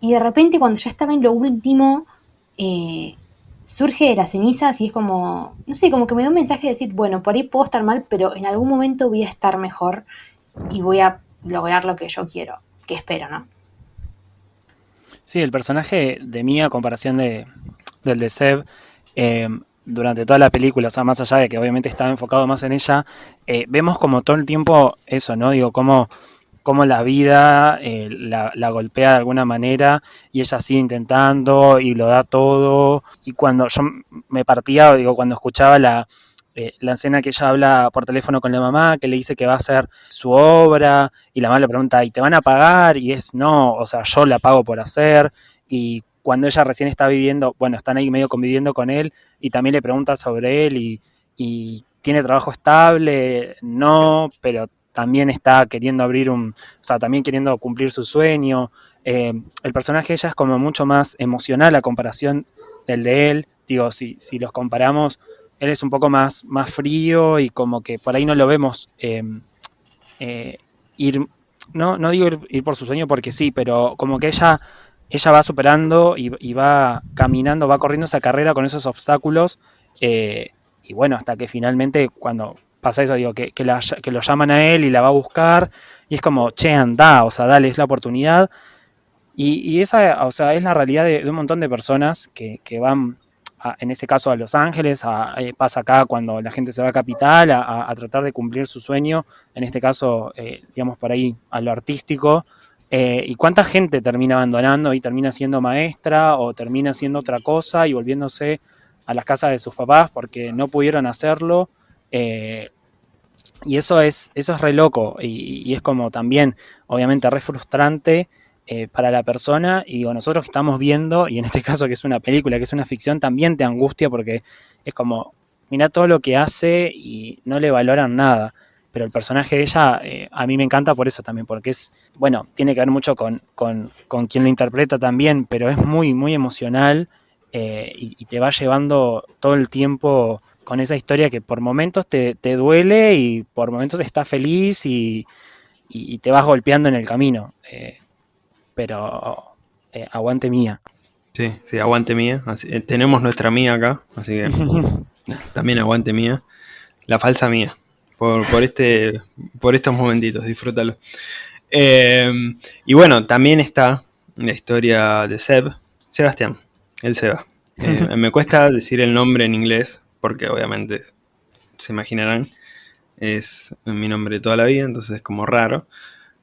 Y de repente cuando ya estaba en lo último, eh, surge de las cenizas y es como, no sé, como que me da un mensaje de decir, bueno, por ahí puedo estar mal, pero en algún momento voy a estar mejor y voy a lograr lo que yo quiero, que espero, ¿no? Sí, el personaje de Mia, a comparación de, del de Seb, eh, durante toda la película, o sea, más allá de que obviamente estaba enfocado más en ella, eh, vemos como todo el tiempo eso, ¿no? Digo, cómo, cómo la vida eh, la, la, golpea de alguna manera y ella sigue intentando y lo da todo. Y cuando yo me partía, digo, cuando escuchaba la, eh, la escena que ella habla por teléfono con la mamá, que le dice que va a hacer su obra, y la mamá le pregunta, ¿y te van a pagar? Y es, no, o sea, yo la pago por hacer, y cuando ella recién está viviendo, bueno, están ahí medio conviviendo con él, y también le pregunta sobre él, y, tiene trabajo estable, no, pero también está queriendo abrir un, o sea, también queriendo cumplir su sueño. Eh, el personaje de ella es como mucho más emocional a comparación del de él. Digo, si, si los comparamos, él es un poco más, más frío y como que por ahí no lo vemos em, eh, ir, no, no digo ir, por su sueño porque sí, pero como que ella, ella va superando y, va caminando, va corriendo esa carrera con esos obstáculos eh, y bueno, hasta que finalmente cuando pasa eso, digo, que, que, lo llaman a él y la va a buscar y es como, che, anda, o sea, dale, es la oportunidad. Y, esa, o sea, es la realidad de, un montón de personas que, que van en este caso a Los Ángeles, eh, pasa acá cuando la gente se va a Capital a, tratar de cumplir su sueño, en este caso, eh, digamos, por ahí a lo artístico. Eh, ¿Y cuánta gente termina abandonando y termina siendo maestra o termina siendo otra cosa y volviéndose a las casas de sus papás porque no pudieron hacerlo? y eso es, eso es re loco y, y es como también, obviamente, re frustrante eh, para la persona y nosotros que estamos viendo, y en este caso que es una película, que es una ficción, también te angustia porque es como, mira todo lo que hace y no le valoran nada. Pero el personaje de ella eh, a mí me encanta por eso también, porque es, bueno, tiene que ver mucho con, con, con quien lo interpreta también, pero es muy, muy emocional eh, y, te va llevando todo el tiempo con esa historia que por momentos te, duele y por momentos estás feliz y, te vas golpeando en el camino. Pero eh, aguante mía. Sí, sí, aguante mía. Eh, tenemos nuestra mía acá, así que también aguante mía. La falsa mía. Por, este, por estos momentitos, disfrútalo. y bueno, también está la historia de Seb, Sebastián, el Seba. me cuesta decir el nombre en inglés, porque obviamente se imaginarán, es mi nombre de toda la vida, entonces es como raro.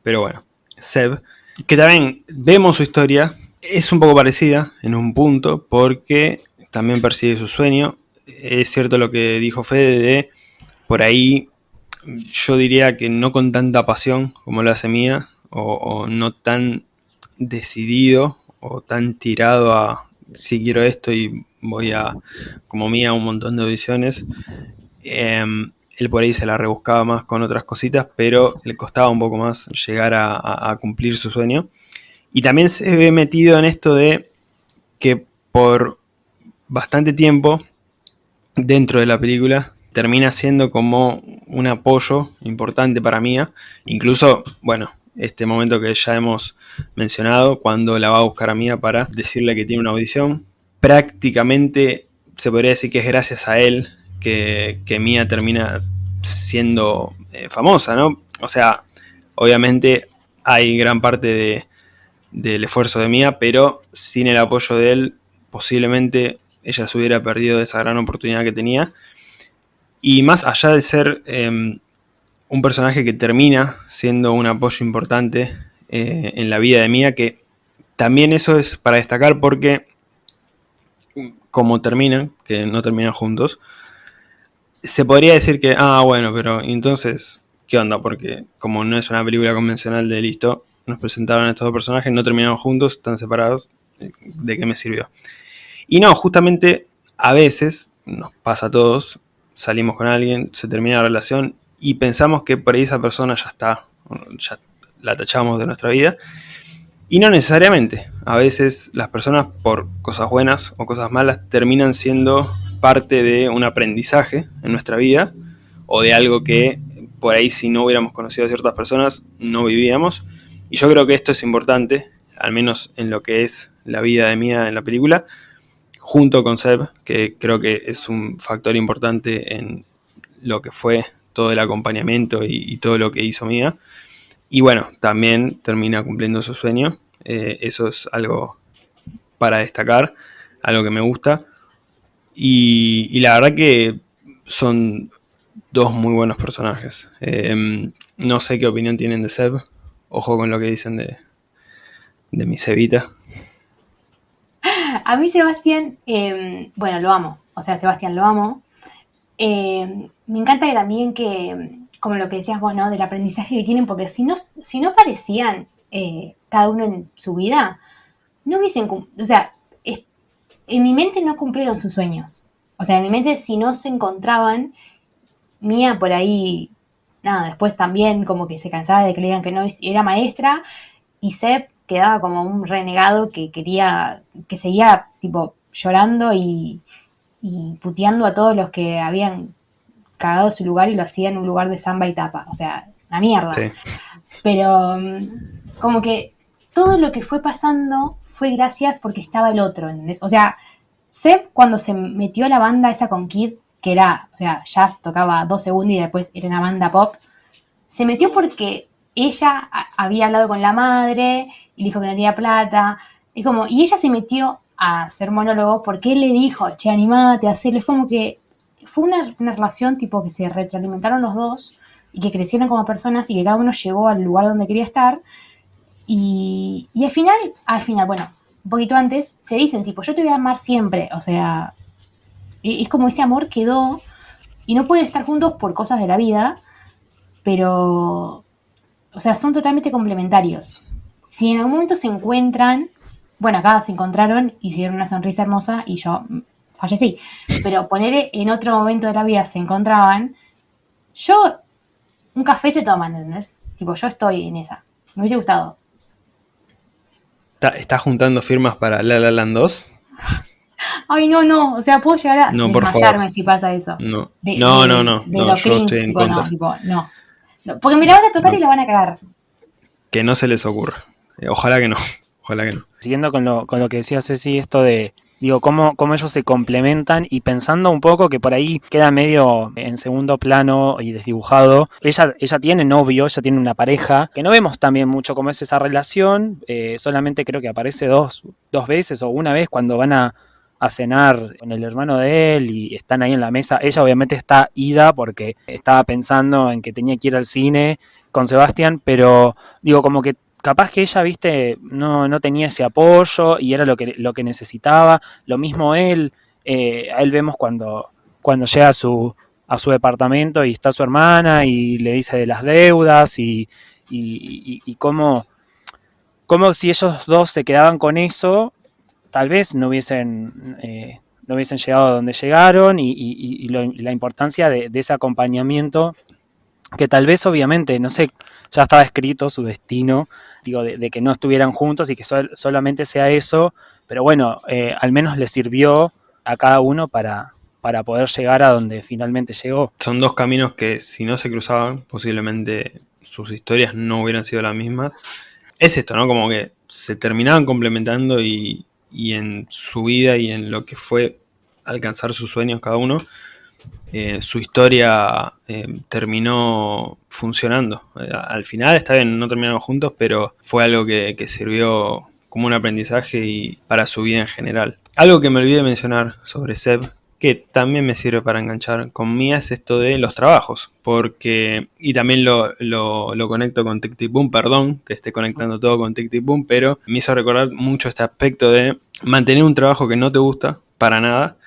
Pero bueno, Seb, que también vemos su historia, es un poco parecida en un punto, porque también persigue su sueño. Es cierto lo que dijo Fede de, por ahí, yo diría que no con tanta pasión como lo hace Mía, o no tan decidido o tan tirado a si quiero esto y voy a, como mía, un montón de audiciones. Em, él por ahí se la rebuscaba más con otras cositas, pero le costaba un poco más llegar a, cumplir su sueño. Y también se ve metido en esto de que por bastante tiempo dentro de la película termina siendo como un apoyo importante para Mía. Incluso, bueno, este momento que ya hemos mencionado, cuando la va a buscar a Mía para decirle que tiene una audición. Prácticamente se podría decir que es gracias a él que, que Mía termina siendo eh, famosa, ¿no? O sea, obviamente hay gran parte del esfuerzo de Mía, pero sin el apoyo de él, posiblemente ella se hubiera perdido esa gran oportunidad que tenía. Y más allá de ser em, un personaje que termina siendo un apoyo importante eh, en la vida de Mía, que también eso es para destacar porque como terminan, que no terminan juntos, se podría decir que, ah, bueno, pero entonces, ¿qué onda? Porque como no es una película convencional de listo, nos presentaron estos dos personajes, no terminaron juntos, están separados, ¿de qué me sirvió? Y no, justamente a veces, nos pasa a todos, salimos con alguien, se termina la relación y pensamos que por ahí esa persona ya está, ya la tachamos de nuestra vida. Y no necesariamente. A veces las personas por cosas buenas o cosas malas terminan siendo parte de un aprendizaje en nuestra vida o de algo que por ahí si no hubiéramos conocido a ciertas personas no vivíamos. Y yo creo que esto es importante, al menos en lo que es la vida de Mía en la película, junto con Seb, que creo que es un factor importante en lo que fue todo el acompañamiento y, todo lo que hizo Mía. Y bueno, también termina cumpliendo su sueño. Eh, eso es algo para destacar, algo que me gusta. Y, la verdad que son dos muy buenos personajes. Eh, no sé qué opinión tienen de Seb. Ojo con lo que dicen de, de mi Sebita. A mí Sebastián, eh, bueno, lo amo. O sea, Sebastián lo amo. Eh, me encanta también que, como lo que decías vos, ¿no? Del aprendizaje que tienen, porque si no, si no parecían eh, cada uno en su vida, no hubiesen, o sea, en mi mente no cumplieron sus sueños. O sea, en mi mente si no se encontraban, Mía por ahí, nada, después también como que se cansaba de que le digan que no era maestra, y Seb quedaba como un renegado que quería, que seguía tipo llorando y, y puteando a todos los que habían cagado su lugar y lo hacía en un lugar de samba y tapa. O sea, una mierda. Pero mm, como que todo lo que fue pasando fue gracias porque estaba el otro, ¿entendés? O sea, Seb cuando se metió a la banda esa con Kid, que era, o sea, jazz tocaba dos segundos y después era una banda pop, se metió porque ella había hablado con la madre y dijo que no tenía plata. Es como, y ella se metió a hacer monólogo porque él le dijo, che, animate a hacerlo. Es como que fue una, relación tipo que se retroalimentaron los dos y que crecieron como personas y que cada uno llegó al lugar donde quería estar. Y, al final, al final, bueno, un poquito antes, se dicen tipo, yo te voy a amar siempre. O sea, es como ese amor quedó y no pueden estar juntos por cosas de la vida, pero, o sea, son totalmente complementarios. Si en algún momento se encuentran, bueno, acá se encontraron, hicieron una sonrisa hermosa y yo fallecí. Pero poner en otro momento de la vida se encontraban, yo, un café se toman, ¿entendés? Tipo, yo estoy en esa. Me hubiese gustado. ¿Estás juntando firmas para La La Land 2? Ay, no, no. O sea, puedo llegar a No, por desmayarme favor. si pasa eso. No, De- no, de- no, no, de no, yo estoy en tipo, contra. No, tipo, no. No, Porque me la van a tocar No. y la van a cagar. Que no se les ocurra. Eh, Ojalá que no. Ojalá que no. Siguiendo con lo, con lo que decía Ceci, esto de, digo, cómo, cómo ellos se complementan y pensando un poco que por ahí queda medio en segundo plano y desdibujado. Ella, ella tiene novio, ella tiene una pareja, que no vemos también mucho cómo es esa relación, eh, solamente creo que aparece dos, dos veces o una vez cuando van a, a cenar con el hermano de él y están ahí en la mesa. Ella obviamente está ida porque estaba pensando en que tenía que ir al cine con Sebastián, pero digo, como que capaz que ella, viste, no, no tenía ese apoyo y era lo que, lo que necesitaba. Lo mismo él, eh, a él vemos cuando, cuando llega a su, a su departamento y está su hermana y le dice de las deudas y, y, cómo, cómo si ellos dos se quedaban con eso, tal vez no hubiesen, eh, no hubiesen llegado a donde llegaron y, la importancia de, de ese acompañamiento que tal vez obviamente, no sé, ya estaba escrito su destino, digo, de, que no estuvieran juntos y que sol- solamente sea eso, pero bueno, eh, al menos le sirvió a cada uno para, para poder llegar a donde finalmente llegó. Son dos caminos que si no se cruzaban, posiblemente sus historias no hubieran sido las mismas. Es esto, ¿no? Como que se terminaban complementando y, y en su vida y en lo que fue alcanzar sus sueños cada uno, eh, su historia eh, terminó funcionando. Eh, al final, está bien, no terminaron juntos, pero fue algo que, sirvió como un aprendizaje y para su vida en general. Algo que me olvidé mencionar sobre Seb, que también me sirve para enganchar con Mía, es esto de los trabajos. Porque, y también lo, lo, conecto con Tic Tic Boom, perdón que esté conectando todo con Tic Tic Boom, pero me hizo recordar mucho este aspecto de mantener un trabajo que no te gusta para nada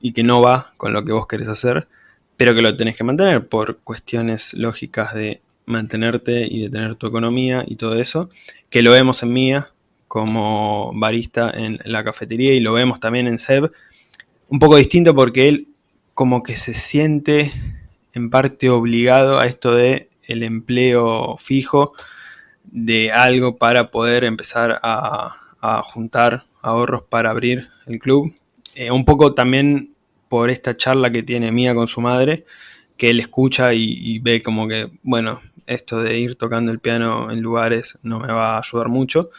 y que no va con lo que vos querés hacer, pero que lo tenés que mantener por cuestiones lógicas de mantenerte y de tener tu economía y todo eso, que lo vemos en Mía como barista en la cafetería y lo vemos también en Seb, un poco distinto porque él como que se siente en parte obligado a esto de el empleo fijo de algo para poder empezar a, a juntar ahorros para abrir el club. Eh, un poco también por esta charla que tiene Mía con su madre, que él escucha y, ve como que, bueno, esto de ir tocando el piano en lugares no me va a ayudar mucho.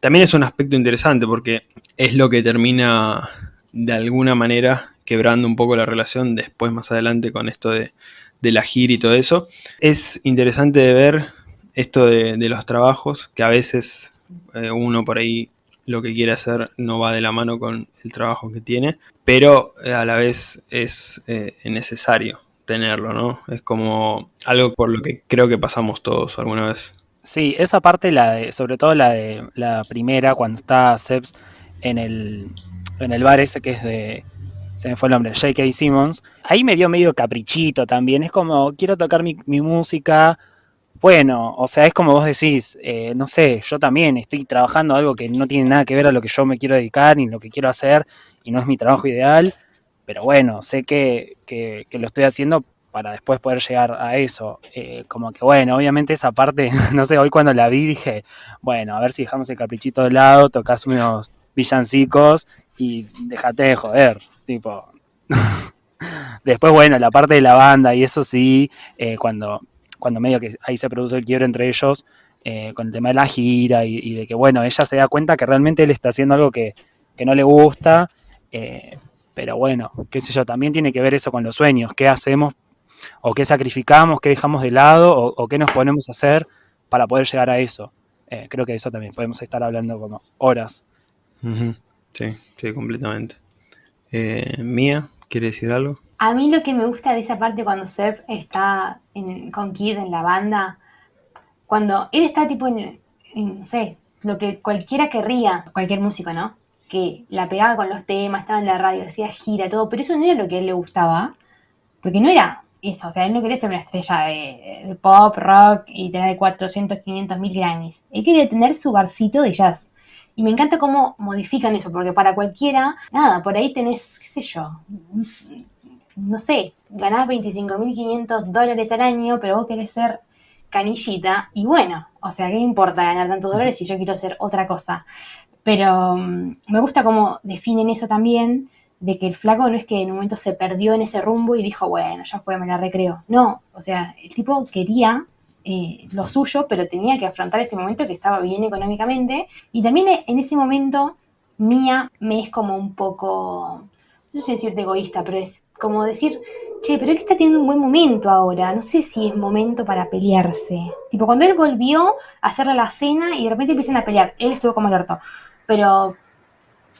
También es un aspecto interesante porque es lo que termina de alguna manera quebrando un poco la relación después más adelante con esto de, la gira y todo eso. Es interesante de ver esto de, de los trabajos, que a veces eh, uno por ahí lo que quiere hacer no va de la mano con el trabajo que tiene, pero eh, a la vez es eh, necesario tenerlo, ¿no? Es como algo por lo que creo que pasamos todos alguna vez. Sí, esa parte, la de, sobre todo la de la primera, cuando está Seps en el, en el bar ese que es de, se me fue el nombre, J.K. Simmons, ahí me dio medio caprichito también, es como, quiero tocar mi música, bueno, o sea, es como vos decís, eh, no sé, yo también estoy trabajando algo que no tiene nada que ver a lo que yo me quiero dedicar ni lo que quiero hacer y no es mi trabajo ideal, pero bueno, sé que, que, lo estoy haciendo para después poder llegar a eso. Eh, como que bueno, obviamente esa parte, no sé, hoy cuando la vi dije, bueno, a ver si dejamos el caprichito de lado, tocas unos villancicos y déjate de joder, tipo. después, bueno, la parte de la banda y eso sí, eh, cuando, cuando medio que ahí se produce el quiebre entre ellos, eh, con el tema de la gira y, de que, bueno, ella se da cuenta que realmente él está haciendo algo que, que no le gusta. Eh, pero bueno, qué sé yo, también tiene que ver eso con los sueños, qué hacemos o qué sacrificamos, qué dejamos de lado o, qué nos ponemos a hacer para poder llegar a eso. Eh, creo que eso también podemos estar hablando como horas. Sí, sí, completamente. Mía, ¿quiere decir algo? A mí lo que me gusta de esa parte cuando Seb está con Kid en la banda, cuando él está tipo en, no sé, lo que cualquiera querría, cualquier músico, ¿no? Que la pegaba con los temas, estaba en la radio, hacía gira, todo, pero eso no era lo que a él le gustaba, porque no era eso, o sea, él no quería ser una estrella de, de pop, rock y tener 400, 500 mil Grammys. Él quería tener su barcito de jazz. Y me encanta cómo modifican eso, porque para cualquiera, nada, por ahí tenés, qué sé yo, no sé, ganás 25.500 dólares al año, pero vos querés ser canillita, y bueno, o sea, ¿qué importa ganar tantos dólares si yo quiero hacer otra cosa? Pero um, me gusta cómo definen eso también, de que el flaco no es que en un momento se perdió en ese rumbo y dijo, bueno, ya fue, me la recreo. No, o sea, el tipo quería eh, lo suyo, pero tenía que afrontar este momento que estaba bien económicamente. Y también en ese momento, Mía me es como un poco, no sé si decirte egoísta, pero es como decir, che, pero él está teniendo un buen momento ahora, no sé si es momento para pelearse. Tipo, cuando él volvió a hacerle la cena y de repente empiezan a pelear, él estuvo como alerta. Pero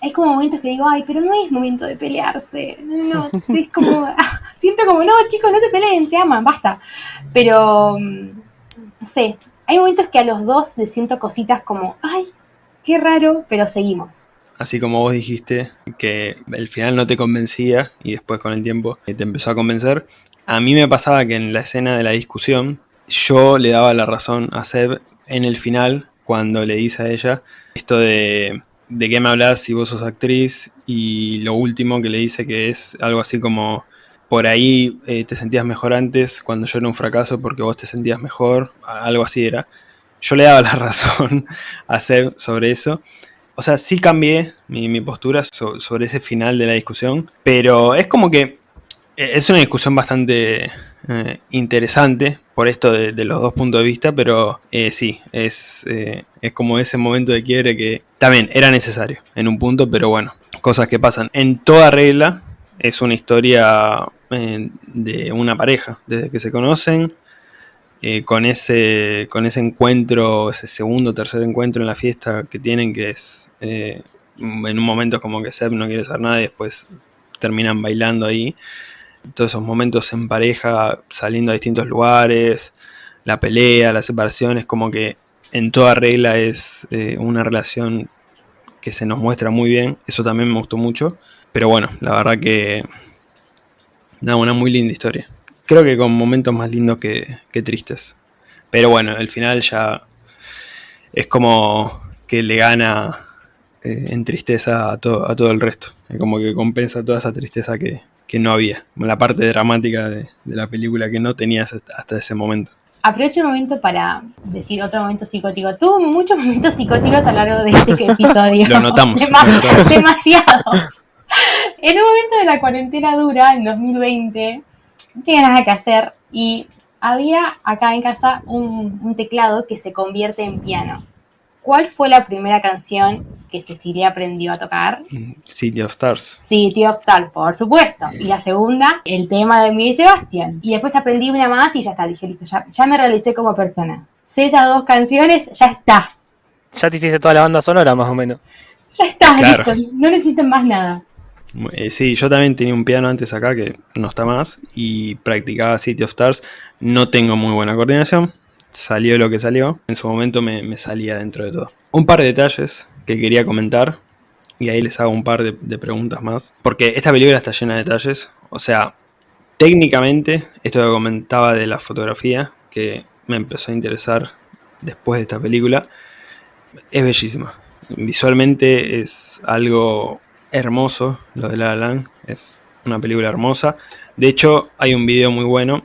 hay como momentos que digo, ay, pero no es momento de pelearse. No, es como, siento como, no, chicos, no se peleen, se aman, basta. Pero, mm, no sé, hay momentos que a los dos les siento cositas como, ay, qué raro, pero seguimos. Así como vos dijiste que el final no te convencía y después con el tiempo te empezó a convencer, a mí me pasaba que en la escena de la discusión yo le daba la razón a Seb en el final cuando le dice a ella esto de de qué me hablas si vos sos actriz y lo último que le dice que es algo así como por ahí eh, te sentías mejor antes cuando yo era un fracaso porque vos te sentías mejor, algo así era. Yo le daba la razón a Seb sobre eso. O sea, sí cambié mi, postura sobre ese final de la discusión, pero es como que eh, es una discusión bastante eh, interesante por esto de, los dos puntos de vista, pero eh, sí, es, es como ese momento de quiebre que también era necesario en un punto, pero bueno, cosas que pasan. En toda regla es una historia de una pareja, desde que se conocen, con, ese, con ese encuentro, ese segundo o tercer encuentro en la fiesta que tienen, que es en un momento como que Seb no quiere hacer nada y después terminan bailando ahí. Todos esos momentos en pareja, saliendo a distintos lugares, la pelea, la separación, es como que en toda regla es eh, una relación que se nos muestra muy bien, eso también me gustó mucho, pero bueno, la verdad que da una muy linda historia. Creo que con momentos más lindos que, tristes. Pero bueno, el final ya es como que le gana eh, en tristeza a todo, a todo el resto. Es como que compensa toda esa tristeza que, que no había, la parte dramática de, la película que no tenías hasta, ese momento. Aprovecho el momento para decir otro momento psicótico. Tuvo muchos momentos psicóticos a lo largo de este episodio. lo notamos. Demasiados. en un momento de la cuarentena dura, en 2020, no tenía nada que hacer y había acá en casa un teclado que se convierte en piano. ¿Cuál fue la primera canción que Cecilia aprendió a tocar? City of Stars. City of Stars, por supuesto. Y la segunda, el tema de Miguel Sebastián. Y después aprendí una más y ya está, dije, listo, ya, me realicé como persona. Sé esas dos canciones, ya está. Ya te hiciste toda la banda sonora, más o menos. Ya está, listo, no necesito más nada. Eh, sí, yo también tenía un piano antes acá que no está más y practicaba City of Stars. No tengo muy buena coordinación, salió lo que salió, en su momento me, salía dentro de todo. Un par de detalles que quería comentar, y ahí les hago un par de, preguntas más, porque esta película está llena de detalles, o sea, técnicamente, esto que comentaba de la fotografía, que me empezó a interesar después de esta película, es bellísima. Visualmente es algo hermoso, lo de La La es una película hermosa. De hecho, hay un video muy bueno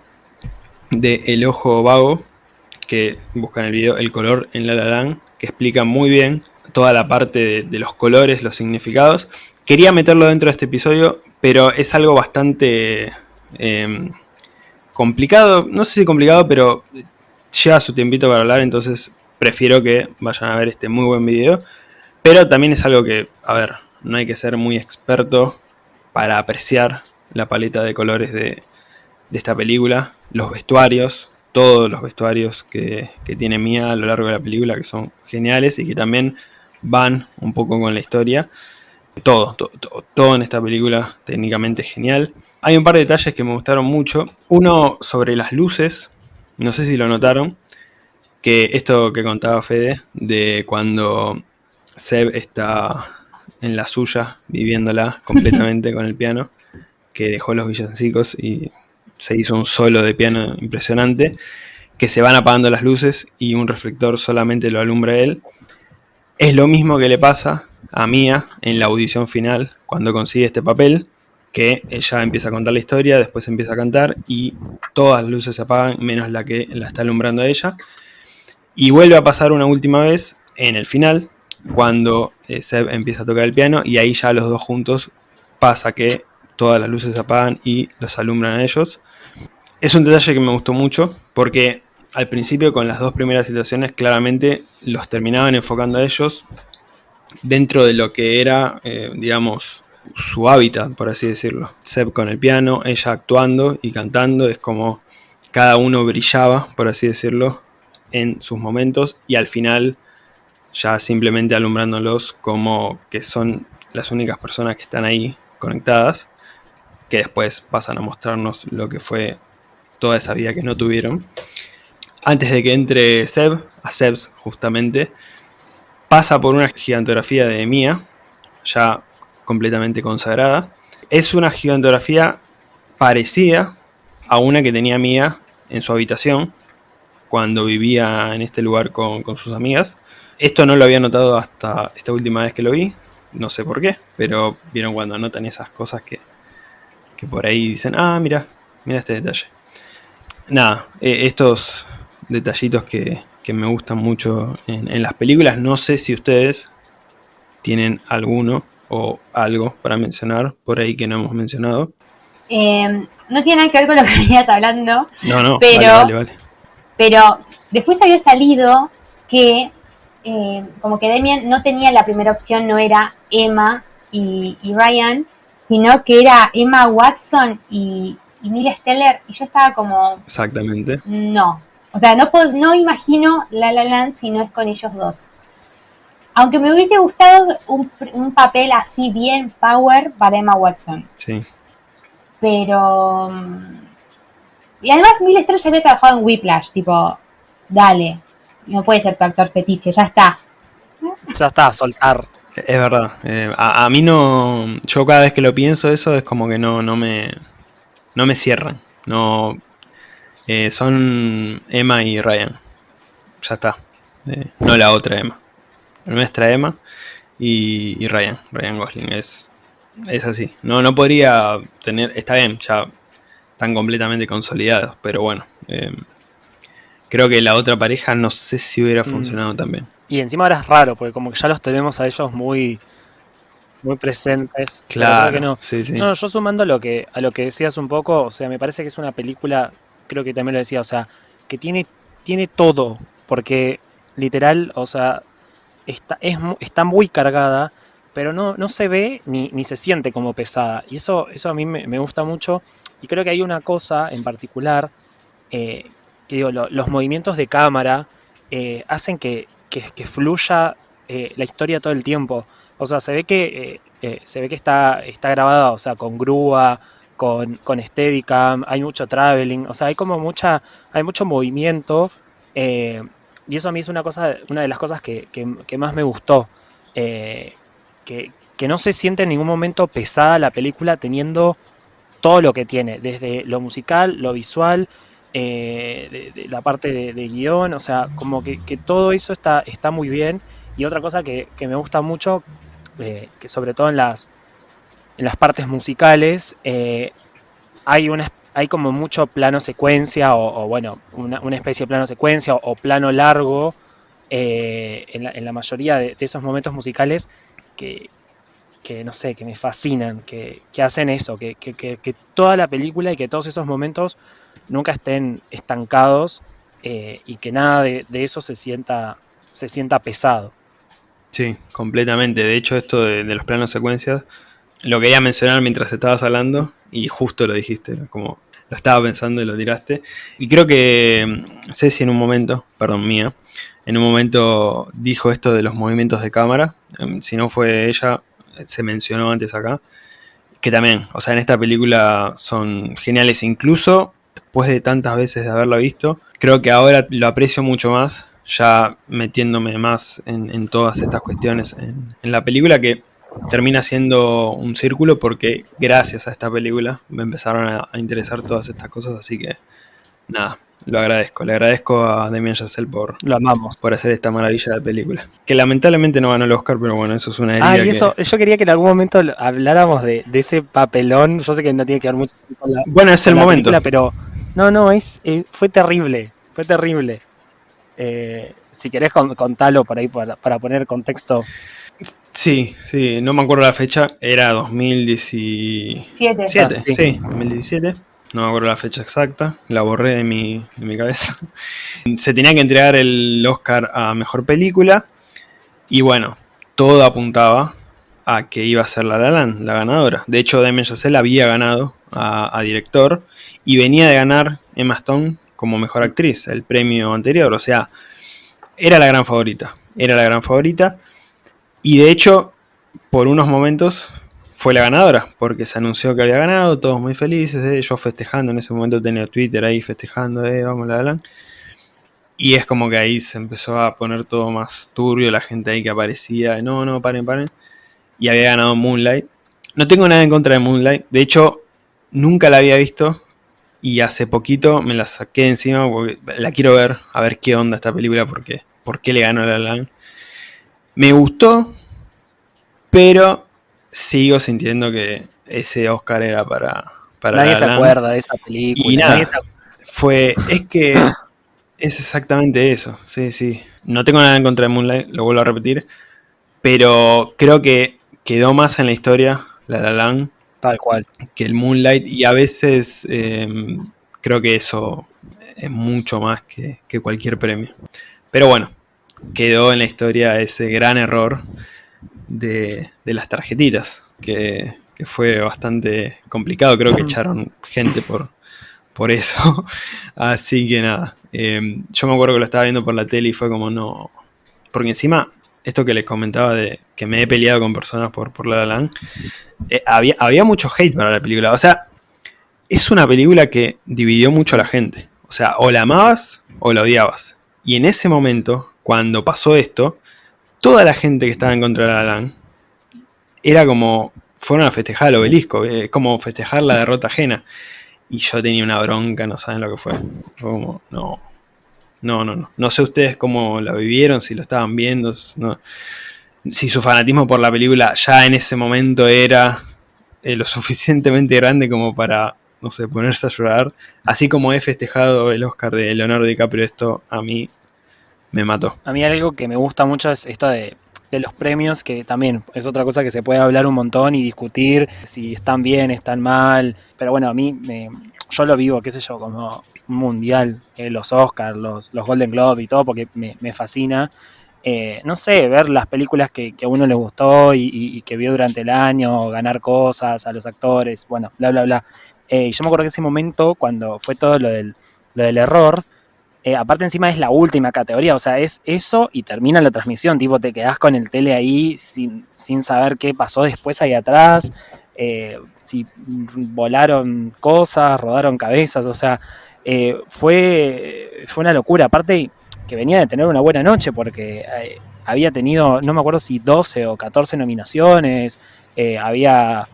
de El Ojo Vago, que buscan el video El color en La La que explica muy bien toda la parte de, los colores, los significados. Quería meterlo dentro de este episodio, pero es algo bastante em, complicado. No sé si complicado, pero lleva su tiempito para hablar, entonces prefiero que vayan a ver este muy buen video. Pero también es algo que, a ver, no hay que ser muy experto para apreciar la paleta de colores de, de esta película, los vestuarios, todos los vestuarios que, tiene Mia a lo largo de la película, que son geniales y que también van un poco con la historia. Todo, todo, todo, en esta película técnicamente genial. Hay un par de detalles que me gustaron mucho. Uno sobre las luces, no sé si lo notaron, que esto que contaba Fede, de cuando Seb está en la suya, viviéndola completamente con el piano, que dejó los villancicos y se hizo un solo de piano impresionante, que se van apagando las luces y un reflector solamente lo alumbra él. Es lo mismo que le pasa a Mia en la audición final, cuando consigue este papel, que ella empieza a contar la historia, después empieza a cantar y todas las luces se apagan, menos la que la está alumbrando a ella. Y vuelve a pasar una última vez en el final, cuando eh, Seb empieza a tocar el piano y ahí ya los dos juntos pasa que todas las luces se apagan y los alumbran a ellos. Es un detalle que me gustó mucho porque al principio con las dos primeras situaciones claramente los terminaban enfocando a ellos dentro de lo que era, eh, digamos, su hábitat, por así decirlo. Seb con el piano, ella actuando y cantando, es como cada uno brillaba, por así decirlo, en sus momentos y al final ya simplemente alumbrándolos como que son las únicas personas que están ahí conectadas, que después pasan a mostrarnos lo que fue toda esa vida que no tuvieron. Antes de que entre Seb, a Sebs justamente, pasa por una gigantografía de Mia, ya completamente consagrada. Es una gigantografía parecida a una que tenía Mia en su habitación cuando vivía en este lugar con, sus amigas. Esto no lo había notado hasta esta última vez que lo vi, no sé por qué, pero vieron cuando notan esas cosas que, que por ahí dicen, ah, mira, mira este detalle. Nada, eh, estos detallitos que, que, me gustan mucho en, en las películas, no sé si ustedes tienen alguno o algo para mencionar por ahí que no hemos mencionado. Eh, no tiene nada que ver con lo que venías hablando. No, no, pero, vale, vale, Pero después había salido que eh, como que Demian no tenía la primera opción, no era Emma y, Ryan, sino que era Emma Watson y, y Mila Steller. Y yo estaba como... Exactamente. No. O sea, no, no imagino La La Land si no es con ellos dos. Aunque me hubiese gustado un, un papel así bien power para Emma Watson. Sí. Pero. Y además, Mil Estrella había trabajado en Whiplash, tipo, dale, no puede ser tu actor fetiche, ya está. Ya está, soltar. Es verdad. Eh, a, mí no. Yo cada vez que lo pienso, eso es como que no, no me. No me cierran. No. Eh, son Emma y Ryan. Ya está. Eh, no la otra Emma. Nuestra Emma y, y Ryan. Ryan Gosling. Es, es así. No, no podría tener. Está bien, ya están completamente consolidados, pero bueno. Eh, creo que la otra pareja no sé si hubiera mm. funcionado también. Y encima ahora es raro, porque como que ya los tenemos a ellos muy muy presentes. Claro, no. no. yo sumando lo que, a lo que decías un poco, o sea, me parece que es una película, creo que también lo decía, o sea, que tiene, tiene todo, porque literal, o sea, está, es, está muy cargada, pero no, no se ve ni, ni, se siente como pesada. Y eso, eso a mí me, gusta mucho. Y creo que hay una cosa en particular, eh, que digo, los movimientos de cámara eh, hacen que, que, fluya eh, la historia todo el tiempo. O sea, se ve que, se ve que está, está grabada, o sea, con grúa, con, con Steadicam, hay mucho traveling, o sea, hay como mucha, hay mucho movimiento. y eso a mí es una cosa, una de las cosas que, que más me gustó que, no se siente en ningún momento pesada la película teniendo todo lo que tiene, desde lo musical, lo visual, eh, de, la parte de, guion, o sea, como que, todo eso está, está muy bien. Y otra cosa que, me gusta mucho, eh, que sobre todo en las, en las partes musicales, eh, hay, una, hay como mucho plano secuencia, o, bueno, una, especie de plano secuencia o, plano largo en la, mayoría de, esos momentos musicales que, no sé, que me fascinan, que, hacen eso, que, toda la película y que todos esos momentos nunca estén estancados eh, y que nada de, eso se sienta, se sienta pesado. Sí, completamente. De hecho, esto de, los planos secuencias, lo quería mencionar mientras estabas hablando y justo lo dijiste, como lo estaba pensando y lo tiraste. Y creo que mm, Ceci en un momento, perdón, mía, en un momento dijo esto de los movimientos de cámara. Em, si no fue ella, se mencionó antes acá. Que también, o sea, en esta película son geniales. Incluso después de tantas veces de haberla visto, creo que ahora lo aprecio mucho más. Ya metiéndome más en, todas estas cuestiones en, en la película que termina siendo un círculo porque gracias a esta película me empezaron a, a interesar todas estas cosas. Así que nada, lo agradezco, le agradezco a Damien Chazelle por, lo amamos. por hacer esta maravilla de película. Que lamentablemente no ganó el Oscar, pero bueno, eso es una herida. Ah, y eso, yo quería que en algún momento habláramos de, ese papelón. Yo sé que no tiene que ver mucho con la, bueno, es el momento. pero no, no, es, eh, fue terrible, fue terrible. Eh, si querés contarlo por ahí para, poner contexto. Sí, sí, no me acuerdo la fecha, era 2017. Siete. sí. sí. 2017. No me acuerdo la fecha exacta, la borré de mi, de mi cabeza. Se tenía que entregar el Oscar a Mejor Película y bueno, todo apuntaba a que iba a ser La La la ganadora. De hecho, Damien Chazelle había ganado a, a director y venía de ganar Emma Stone como Mejor Actriz, el premio anterior. O sea, era la gran favorita, era la gran favorita. Y de hecho, por unos momentos fue la ganadora, porque se anunció que había ganado, todos muy felices, eh, yo festejando, en ese momento tenía Twitter ahí festejando, eh, vamos la la. Y es como que ahí se empezó a poner todo más turbio, la gente ahí que aparecía, no, no, paren, paren. Y había ganado Moonlight. No tengo nada en contra de Moonlight, de hecho, nunca la había visto. Y hace poquito me la saqué encima porque la quiero ver, a ver qué onda esta película, porque por qué le ganó La La Land. Me gustó, pero sigo sintiendo que ese Oscar era para, para Nadie se acuerda de esa película. Y nada. Fue, es que es exactamente eso, sí, sí. No tengo nada en contra de Moonlight, lo vuelvo a repetir, pero creo que quedó más en la historia La La Land Tal cual. que el Moonlight y a veces eh, creo que eso es mucho más que, que cualquier premio. Pero bueno, quedó en la historia ese gran error de, de las tarjetitas, que, que fue bastante complicado, creo que echaron gente por, por eso. Así que nada, eh, yo me acuerdo que lo estaba viendo por la tele y fue como no... Porque encima, esto que les comentaba de que me he peleado con personas por, por La La Land, eh, había, había mucho hate para la película. O sea, es una película que dividió mucho a la gente. O sea, o la amabas o la odiabas. Y en ese momento, cuando pasó esto, toda la gente que estaba en contra de La era como, fueron a festejar el obelisco, es como festejar la derrota ajena. Y yo tenía una bronca, no saben lo que fue. Fue como, no, no, no, no. No sé ustedes cómo la vivieron, si lo estaban viendo, si su fanatismo por la película ya en ese momento era eh, lo suficientemente grande como para, no sé, ponerse a llorar. Así como he festejado el Oscar de Leonardo DiCaprio, esto a mí me mató. A mí algo que me gusta mucho es esto de, de los premios, que también es otra cosa que se puede hablar un montón y discutir si están bien, están mal. Pero bueno, a mí, me- yo lo vivo, qué sé yo, como un mundial, eh, los Oscars, los, los Golden Globe y todo, porque me, me fascina. Eh, no sé, ver las películas que, que a uno le gustó y, y- y que vio durante el año, ganar cosas a los actores, bueno, bla, bla, bla. Eh, yo me acuerdo que ese momento, cuando fue todo lo del, lo del error, eh, aparte encima es la última categoría, o sea, es eso y termina la transmisión, tipo te quedás con el tele ahí sin, sin saber qué pasó después ahí atrás, eh, si volaron cosas, rodaron cabezas, o sea, eh, fue, fue una locura, aparte que venía de tener una buena noche porque había tenido, no me acuerdo si 12 o 14 nominaciones, había,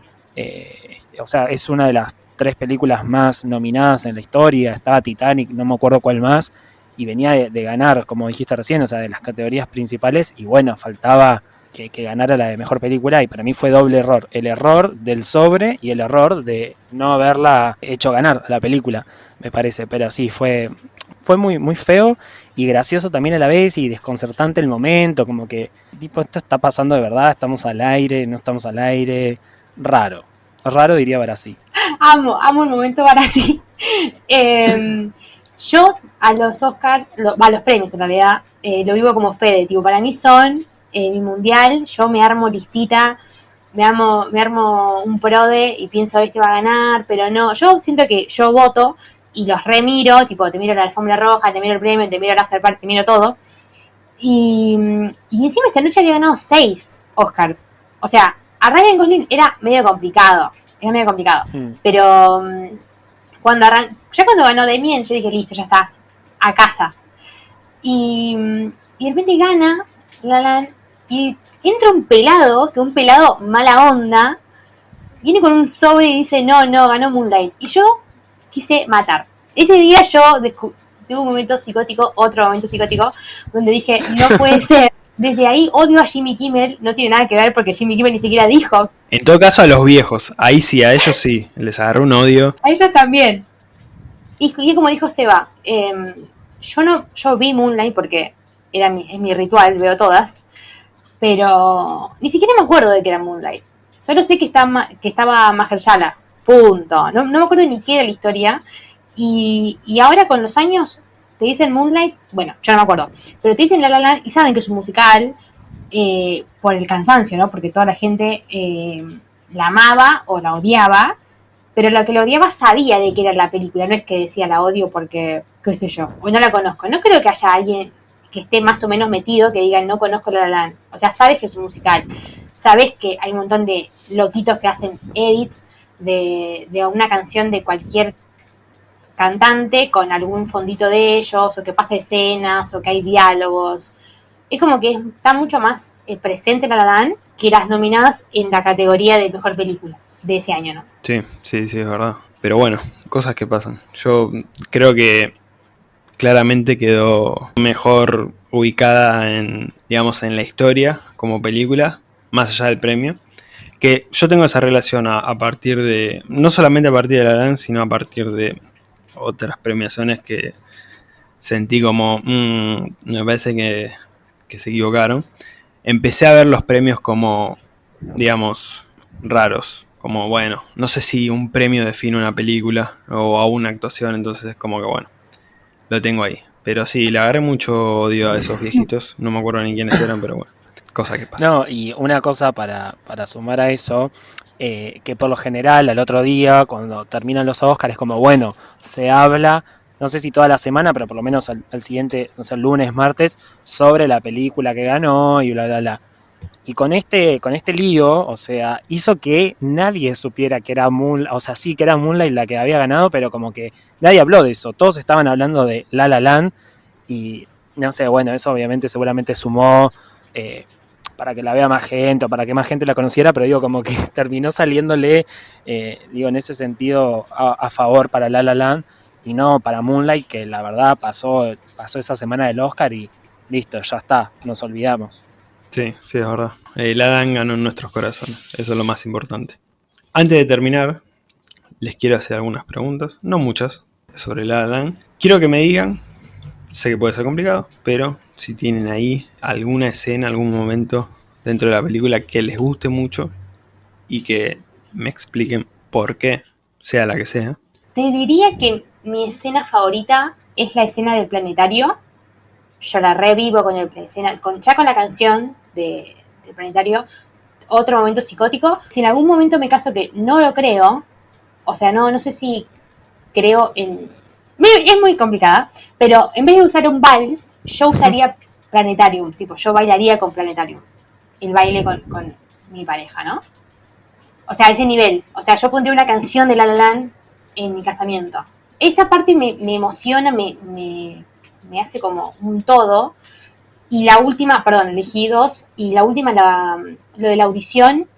o sea, es una de las tres películas más nominadas en la historia, estaba Titanic, no me acuerdo cuál más, y venía de, ganar, como dijiste recién, o sea, de las categorías principales, y bueno, faltaba que, ganara la de mejor película, y para mí fue doble error, el error del sobre y el error de no haberla hecho ganar la película, me parece, pero sí, fue, fue muy, muy feo y gracioso también a la vez y desconcertante el momento, como que, tipo, esto está pasando de verdad, estamos al aire, no estamos al aire, raro, raro diría Barassi. Amo, amo el momento para sí. Em, yo a los Oscars, lo- a los premios en realidad, eh, lo vivo como Fede, tipo, para mí son eh, mi mundial, yo me armo listita, me armo, me armo un prode y pienso este va a ganar, pero no, yo siento que yo voto y los remiro, tipo, te miro la alfombra roja, te miro el premio, te miro el after party, te miro todo. Y, y encima esa noche había ganado seis Oscars. O sea, a Ryan Gosling era medio complicado, era medio complicado. Hmm. Pero mm, cuando arran- ya cuando ganó Damien, yo dije, listo, ya está, a casa. Y, mm, y de repente gana La Land, y entra un pelado, que un pelado mala onda, viene con un sobre y dice, no, no, ganó Moonlight. Y yo quise matar. Ese día yo tuve un momento psicótico, otro momento psicótico, donde dije, no puede ser. Desde ahí odio a Jimmy Kimmel, no tiene nada que ver porque Jimmy Kimmel ni siquiera dijo En todo caso, a los viejos, ahí sí, a ellos sí, les agarró un odio. A ellos también. Y, y es como dijo Seba, em, yo no, yo vi Moonlight porque era mi, es mi ritual, veo todas. Pero ni siquiera me acuerdo de que era Moonlight. Solo sé que, está, que estaba Mahershala. Punto. No, me acuerdo ni qué era la historia. Y, y, ahora con los años te dicen Moonlight, bueno, yo no me acuerdo, pero te dicen La La Land y saben que es un musical eh, por el cansancio, ¿no? Porque toda la gente eh, la amaba o la odiaba, pero lo que la odiaba sabía de qué era la película, no es que decía la odio porque, qué sé yo, o no la conozco. No creo que haya alguien que esté más o menos metido que diga no conozco La La Land. O sea, sabes que es un musical, sabes que hay un montón de loquitos que hacen edits de, de una canción de cualquier cantante con algún fondito de ellos, o que pasa escenas, o que hay diálogos. Es como que está mucho más eh, presente La La Land que las nominadas en la categoría de mejor película de ese año, ¿no? Sí, sí, sí, es verdad. Pero bueno, cosas que pasan. Yo creo que claramente quedó mejor ubicada en, digamos, en la historia como película, más allá del premio. Que yo tengo esa relación a, partir de, no solamente a partir de La Land, sino a partir de otras premiaciones que sentí como, mm, me parece que, que se equivocaron. Empecé a ver los premios como, digamos, raros como bueno, no sé si un premio define una película o a una actuación, entonces es como que bueno, lo tengo ahí. Pero sí, le agarré mucho odio a esos viejitos, no me acuerdo ni quiénes eran, pero bueno, cosa que pasa. No, y una cosa para, para sumar a eso, eh, que por lo general al otro día, cuando terminan los Oscars, es como bueno, se habla, no sé si toda la semana, pero por lo menos al, siguiente, no sé, el lunes, martes, sobre la película que ganó y bla, bla, bla. Y con este, con este lío, o sea, hizo que nadie supiera que era Moonlight, o sea, sí que era Moonlight la que había ganado, pero como que nadie habló de eso. Todos estaban hablando de La La Land y no sé, bueno, eso obviamente seguramente sumó eh, para que la vea más gente o para que más gente la conociera, pero digo, como que terminó saliéndole, eh, digo, en ese sentido a, favor para La La Land y no para Moonlight, que la verdad pasó, pasó esa semana del Oscar y listo, ya está, nos olvidamos. Sí, sí, es verdad. El Adam ganó en nuestros corazones. Eso es lo más importante. Antes de terminar, les quiero hacer algunas preguntas, no muchas, sobre el Adam. Quiero que me digan, sé que puede ser complicado, pero si tienen ahí alguna escena, algún momento dentro de la película que les guste mucho y que me expliquen por qué, sea la que sea. Te diría que mi escena favorita es la escena del planetario. Yo la revivo con el escena, con, ya con la canción de, del planetario, otro momento psicótico. Si en algún momento me caso que no lo creo, o sea, no, no sé si creo en... Es muy complicada, pero en vez de usar un vals, yo usaría Planetarium, tipo, yo bailaría con Planetarium, el baile con, con mi pareja, ¿no? O sea, a ese nivel. O sea, yo pondría una canción de La La Land en mi casamiento. Esa parte me, me emociona, me, me, me, hace como un todo, y la última, perdón, elegí dos. Y la última, lo de la audición,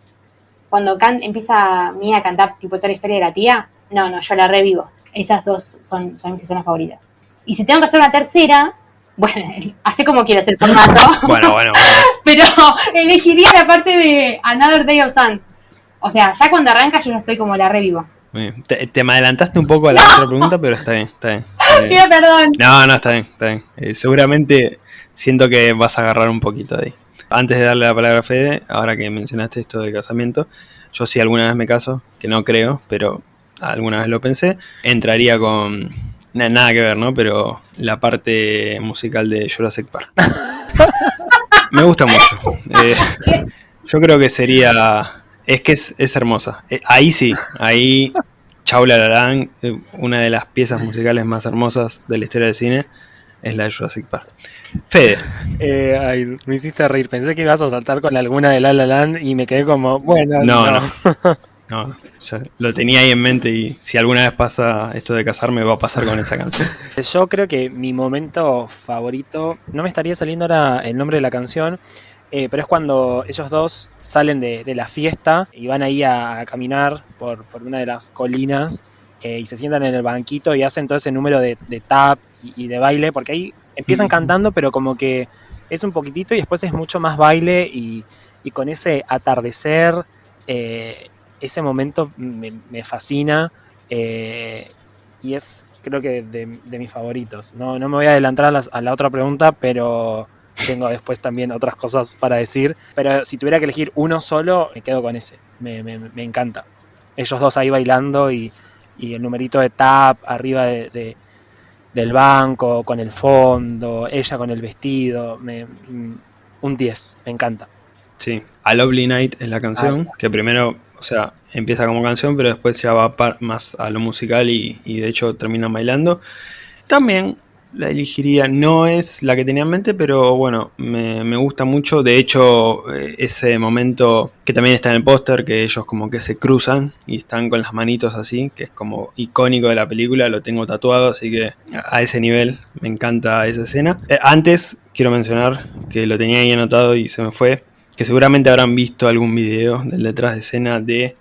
cuando empieza Mía a cantar tipo toda la historia de la tía, no, no, yo la revivo. Esas dos son, son mis escenas favoritas. Y si tengo que hacer una tercera, bueno, hace como quieras el formato. bueno, bueno, bueno. Pero elegiría la parte de Another Day of Sun. O sea, ya cuando arranca yo no estoy como la revivo. Te, me adelantaste un poco a la otra pregunta, pero está bien, está bien. Pido perdón. No, no, está bien, está bien. Eh, seguramente siento que vas a agarrar un poquito de ahí. Antes de darle la palabra a Fede, ahora que mencionaste esto del casamiento, yo sí alguna vez me caso, que no creo, pero alguna vez lo pensé, entraría con nada que ver, ¿no? Pero la parte musical de Jurassic Park. me gusta mucho. Eh, yo creo que sería... Es que es, hermosa. Eh, ahí sí, ahí Chaula Larán, eh, una de las piezas musicales más hermosas de la historia del cine, es la de Jurassic Park. Fede. Eh, ay, me hiciste reír. Pensé que ibas a saltar con alguna de La La Land y me quedé como, bueno. No, no. No, ya lo tenía ahí en mente y si alguna vez pasa esto de casarme va a pasar con esa canción. Yo creo que mi momento favorito, no me estaría saliendo ahora el nombre de la canción, eh, pero es cuando ellos dos salen de, la fiesta y van ahí a, caminar por, una de las colinas eh, y se sientan en el banquito y hacen todo ese número de, tap y, de baile, porque ahí empiezan cantando, pero como que es un poquitito y después es mucho más baile y, con ese atardecer, eh, ese momento me, fascina eh, y es creo que de, mis favoritos. No, no me voy a adelantar a la, otra pregunta, pero tengo después también otras cosas para decir. Pero si tuviera que elegir uno solo, me quedo con ese. Me, me- me encanta. Ellos dos ahí bailando y, y el numerito de tap arriba de, de- del banco, con el fondo, ella con el vestido. me- mm, un 10, me encanta. Sí, A Lovely Night es la canción, que primero, o sea, empieza como canción, pero después ya va más a lo musical y, y de hecho terminan bailando. También la elegiría, no es la que tenía en mente, pero bueno, me, me gusta mucho. De hecho, eh, ese momento que también está en el póster, que ellos como que se cruzan y están con las manitos así, que es como icónico de la película, lo tengo tatuado, así que a ese nivel me encanta esa escena. Eh, antes, quiero mencionar que lo tenía ahí anotado y se me fue, que seguramente habrán visto algún video del detrás de escena de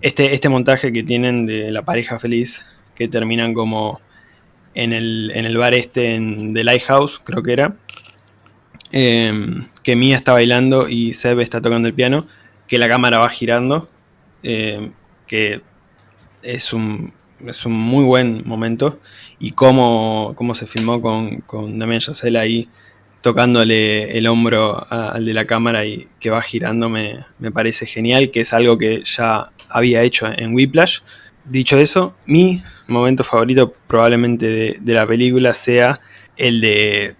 este, este montaje que tienen de la pareja feliz, que terminan como en el, en el bar este en The Lighthouse, creo que era, em, que Mia está bailando y Seb está tocando el piano, que la cámara va girando, em, que es un, es un muy buen momento, y cómo, cómo se filmó con, con Damien Chazelle ahí tocándole el hombro al de la cámara y que va girando me, parece genial, que es algo que ya había hecho en Whiplash. Dicho eso, mi momento favorito probablemente de, de la película sea el de...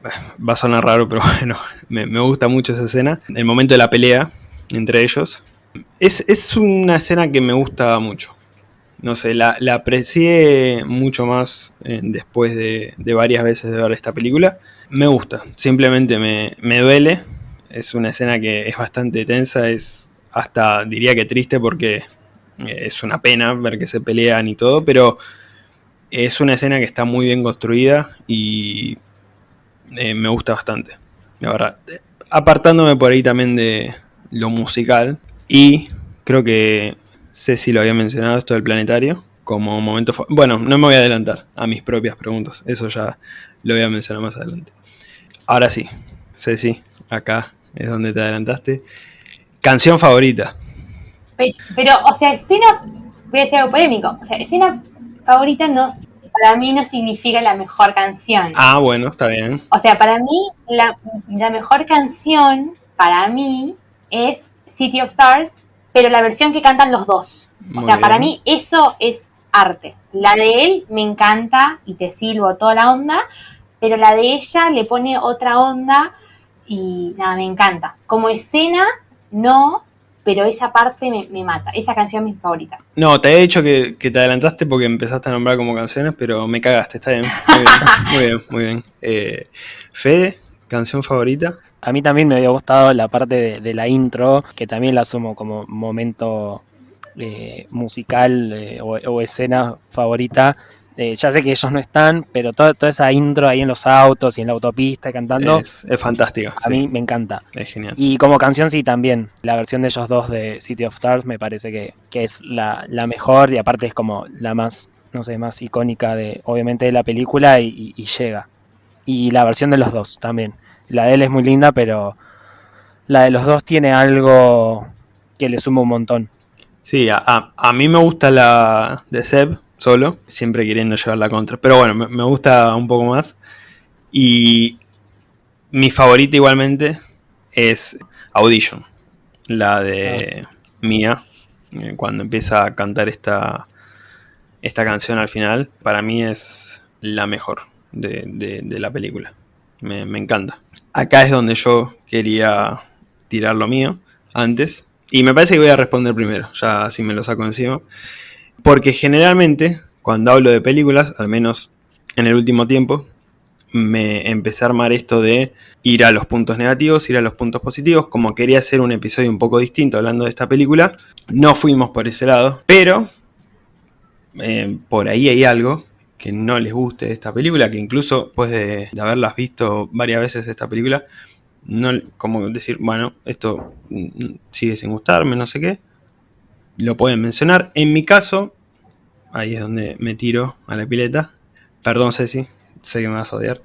Va a sonar raro, pero bueno, me, me gusta mucho esa escena. El momento de la pelea entre ellos. Es, es una escena que me gusta mucho. No sé, la, la aprecié mucho más eh, después de, de varias veces de ver esta película. Me gusta, simplemente me, me duele. Es una escena que es bastante tensa, es hasta diría que triste porque eh, es una pena ver que se pelean y todo, pero es una escena que está muy bien construida y eh, me gusta bastante. La verdad, apartándome por ahí también de lo musical y creo que Ceci lo había mencionado esto del planetario como momento... Bueno, no me voy a adelantar a mis propias preguntas, eso ya lo voy a mencionar más adelante. Ahora sí, Ceci, acá es donde te adelantaste. Canción favorita. Pe- Pero, o sea, escena, voy a decir algo polémico, o sea, escena favorita no, para mí no significa la mejor canción. Ah, bueno, está bien. O sea, para mí, la, la mejor canción, para mí, es City of Stars, pero la versión que cantan los dos. Muy o sea, para mí eso es arte. La de él me encanta y te silbo toda la onda, pero la de ella le pone otra onda y nada, me encanta. Como escena, no, pero esa parte me, me mata. Esa canción es mi favorita. No, te he dicho que, que te adelantaste porque empezaste a nombrar como canciones, pero me cagaste, está bien. Muy bien, muy bien. Muy bien. Eh, Fede, canción favorita. A mí también me había gustado la parte de, de la intro, que también la asumo como momento eh, musical eh, o, o escena favorita. Eh, ya sé que ellos no están, pero toda, toda esa intro ahí en los autos y en la autopista cantando, Es, es fantástico. a sí, mí me encanta. Es genial. Y como canción sí también, la versión de ellos dos de City of Stars me parece que, que es la, la mejor y aparte es como la más, no sé, más icónica de, obviamente, de la película y, y- y llega. Y la versión de los dos también. La de él es muy linda, pero la de los dos tiene algo que le suma un montón. Sí, a, a- a mí me gusta la de Seb solo, siempre queriendo llevar la contra. Pero bueno, me, me gusta un poco más. Y mi favorita igualmente es Audition, la de Mia, eh, cuando empieza a cantar esta, esta canción al final. Para mí es la mejor de, de- de la película. Me, me encanta. Acá es donde yo quería tirar lo mío antes. Y me parece que voy a responder primero, ya así me lo saco encima. Porque generalmente, cuando hablo de películas, al menos en el último tiempo, me empecé a armar esto de ir a los puntos negativos, ir a los puntos positivos. Como quería hacer un episodio un poco distinto hablando de esta película, no fuimos por ese lado. Pero eh, por ahí hay algo que no les guste esta película, que incluso después de, de haberlas visto varias veces esta película, no como decir, bueno, esto mm, sigue sin gustarme, no sé qué. Lo pueden mencionar. En mi caso, ahí es donde me tiro a la pileta. Perdón, Ceci, sé que me vas a odiar.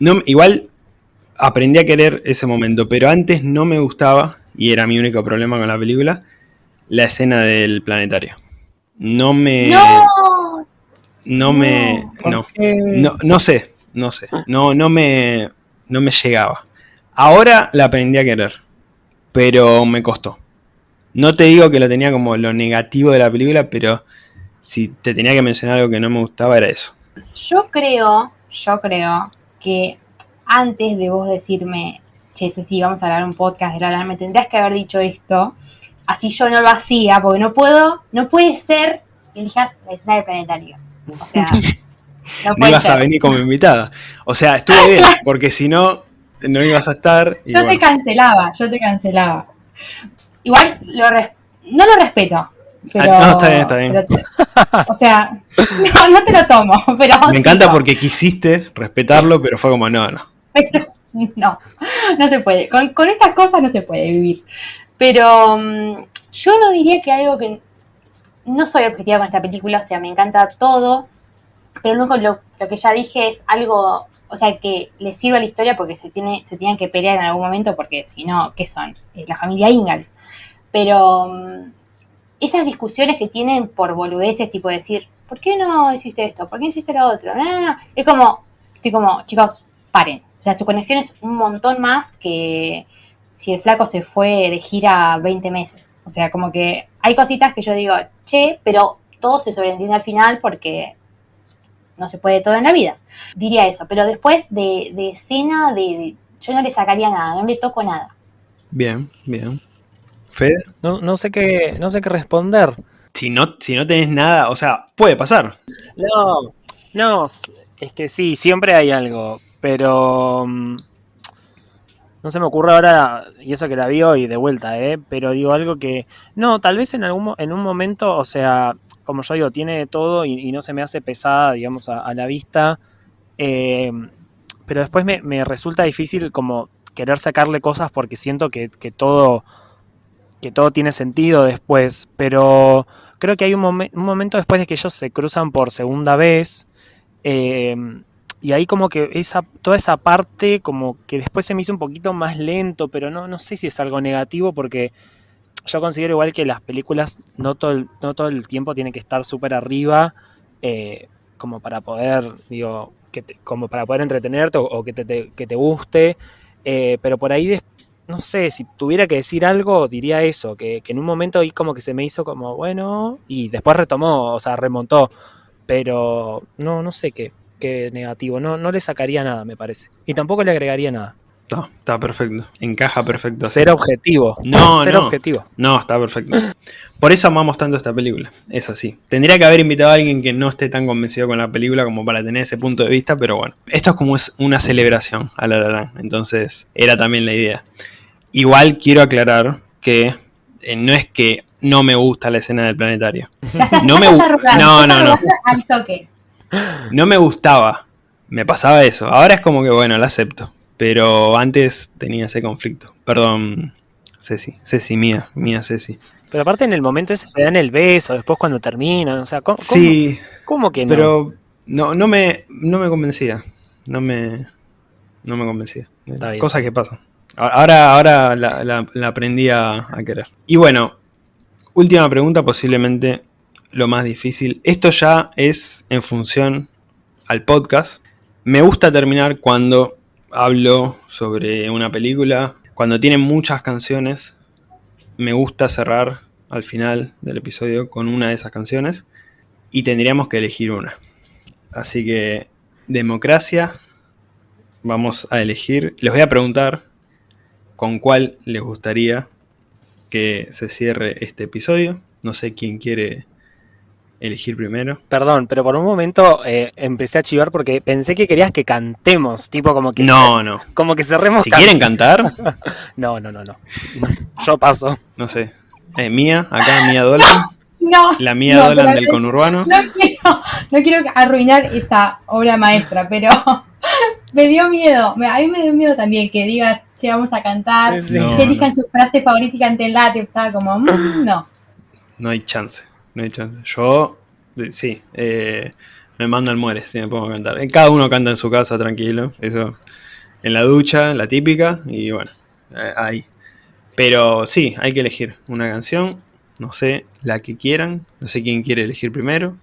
No, igual aprendí a querer ese momento, pero antes no me gustaba, y era mi único problema con la película, la escena del planetario. No me. ¡No! No me. No. No, no sé, no sé. No, no me. No me llegaba. Ahora la aprendí a querer, pero me costó. No te digo que lo tenía como lo negativo de la película, pero si te tenía que mencionar algo que no me gustaba era eso. Yo creo, yo creo que antes de vos decirme, che, sí, vamos a hablar un podcast de la La, me tendrías que haber dicho esto, así yo no lo hacía, porque no puedo, no puede ser que elijas la escena del planetario. O sea, no ibas a venir como invitada. O sea, estuve bien, porque si no, no ibas a estar. y Yo te cancelaba, yo te cancelaba. Igual lo res- no lo respeto. Pero, Ah, no, está bien, está bien. pero- o sea, no, no te lo tomo, pero Me encanta porque quisiste respetarlo, pero fue como, no, no. No, no se puede. Con, con estas cosas no se puede vivir. Pero mm, yo no diría que algo que... No soy objetiva con esta película, o sea, me encanta todo, pero único- lo, que ya dije es algo, o sea, que le sirve a la historia porque se, tiene, se tienen que pelear en algún momento, porque si no, ¿qué son? Eh, la familia Ingalls. Pero mm, esas discusiones que tienen por boludeces, tipo decir, ¿por qué no hiciste esto? ¿Por qué no hiciste lo otro? No, no. Es como, estoy como, chicos, paren. O sea, su conexión es un montón más que si el flaco se fue de gira 20 meses. O sea, como que hay cositas que yo digo, che, pero todo se sobreentiende al final porque no se puede todo en la vida. Diría eso, pero después de, de escena, de, de- yo no le sacaría nada, no le toco nada. Bien, bien. Fede, No, no sé qué, no sé qué responder. si no, si no tenés nada, o sea, puede pasar. No, no, es que sí, siempre hay algo, pero mm, no se me ocurre ahora, y eso que la vi hoy de vuelta, ¿eh? Pero digo algo que, no, tal vez en algún en un momento, o sea, como yo digo, tiene de todo y, no se me hace pesada, digamos, a, a la vista, eh, pero después me, resulta difícil como querer sacarle cosas porque siento que, que todo que todo tiene sentido después, pero creo que hay un, un momento después de que ellos se cruzan por segunda vez, eh, y ahí como que esa, toda esa parte como que después se me hizo un poquito más lento, pero no, no sé si es algo negativo porque yo considero igual que las películas no todo el, no todo el tiempo tienen que estar súper arriba eh, como para poder, digo, como para poder entretenerte o, que, te, que te guste, eh, pero por ahí no sé, si tuviera que decir algo, diría eso, que, que en un momento ahí como que se me hizo como, bueno, y después retomó, o sea, remontó, pero no, no sé qué, qué negativo, no, no le sacaría nada, me parece, y tampoco le agregaría nada. No, está perfecto. Encaja perfecto. así. Ser objetivo. No, ser no. objetivo. No, está perfecto. Por eso amamos tanto esta película. Es así. Tendría que haber invitado a alguien que no esté tan convencido con la película como para tener ese punto de vista, pero bueno. Esto es como es una celebración a La La Entonces, era también la idea. Igual quiero aclarar que eh, no es que no me gusta la escena del planetario. Ya estás, No ya me estás gu- arrugando, no, estás no, no. al toque. No me gustaba. Me pasaba eso. Ahora es como que bueno, la acepto. Pero antes tenía ese conflicto. Perdón, Ceci. Ceci, mía. Mía Ceci. Pero aparte en el momento ese se dan el beso, después cuando terminan, o sea, ¿cómo, Sí, cómo que no? Pero no, no, me, no me convencía. No me, no me convencía. Cosas que pasan. Ahora, ahora la, la- la aprendí a, a querer. Y bueno, última pregunta, posiblemente lo más difícil. Esto ya es en función al podcast. Me gusta terminar cuando hablo sobre una película. Cuando tiene muchas canciones, me gusta cerrar al final del episodio con una de esas canciones y tendríamos que elegir una. Así que, democracia, vamos a elegir. Les voy a preguntar con cuál les gustaría que se cierre este episodio. No sé quién quiere elegir primero. Perdón, pero por un momento eh, empecé a chivar porque pensé que querías que cantemos, tipo como que No, no. como que cerremos Si can- quieren cantar, No, no, no, no. Yo paso. no sé. Eh, Mía, acá Mía Dolan. No, La Mía No, Dolan del conurbano. no quiero, no quiero arruinar esa obra maestra, pero me dio miedo. Me- A mí me dio miedo también que digas, che, vamos a cantar. No, che, elijan su frase favorita y cantenla. Te estaba como, mm, no. No hay chance, no hay chance. Yo, de- sí, eh, me mando al muere si me pongo a cantar. Eh, Cada uno canta en su casa, tranquilo. Eso, en la ducha, la típica, y bueno, eh, ahí. Pero sí, hay que elegir una canción, no sé, la que quieran. No sé quién quiere elegir primero.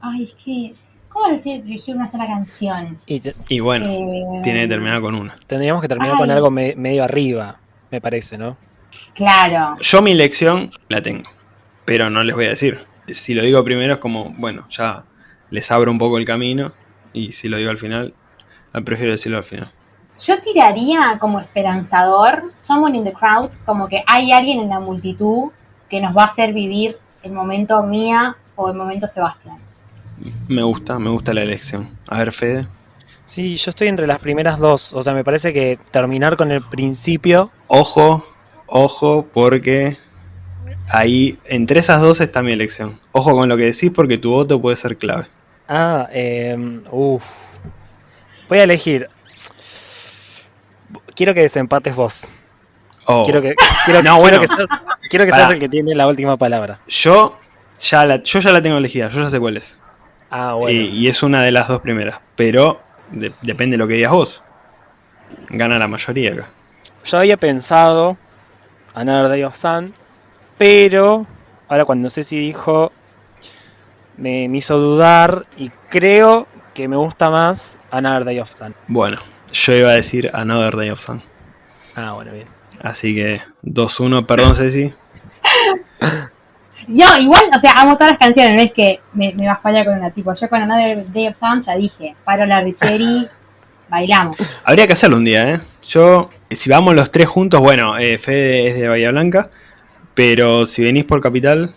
Ay, es que ¿Cómo decir elegir una sola canción? Y te- Y bueno, Eh, tiene que terminar con una. tendríamos que terminar Ay. con algo me- medio arriba, me parece, ¿no? Claro. Yo mi elección la tengo, pero no les voy a decir. Si lo digo primero es como, bueno, ya les abro un poco el camino y si lo digo al final, ah, prefiero decirlo al final. Yo tiraría como esperanzador, Someone in the Crowd, como que hay alguien en la multitud que nos va a hacer vivir el momento Mía o el momento Sebastián. Me gusta, me gusta la elección. A ver, Fede. Sí, yo estoy entre las primeras dos. O sea, me parece que terminar con el principio. Ojo, ojo, porque ahí, entre esas dos está mi elección. Ojo con lo que decís porque tu voto puede ser clave. Ah, eh, uff. Voy a elegir. Quiero que desempates vos. Oh, Quiero que, quiero, No, quiero bueno. que seas, quiero que Pará. seas el que tiene la última palabra. Yo, ya la, yo ya la tengo elegida, yo ya sé cuál es. Ah, bueno. Y, y es una de las dos primeras. Pero de- depende de lo que digas vos. Gana la mayoría acá. Yo había pensado Another Day of Sun, pero ahora cuando Ceci dijo me, me hizo dudar y creo que me gusta más Another Day of Sun. Bueno, yo iba a decir Another Day of Sun. Ah, bueno, bien. Así que 2-1, perdón Ceci. Yo igual, o sea, amo todas las canciones, no es que me, me va a fallar con una tipo. Yo con Another Day of Sun ya dije, paro la Richeri, bailamos. Habría que hacerlo un día, ¿eh? Yo, si vamos los tres juntos, bueno, eh, Fede es de Bahía Blanca, pero si venís por Capital,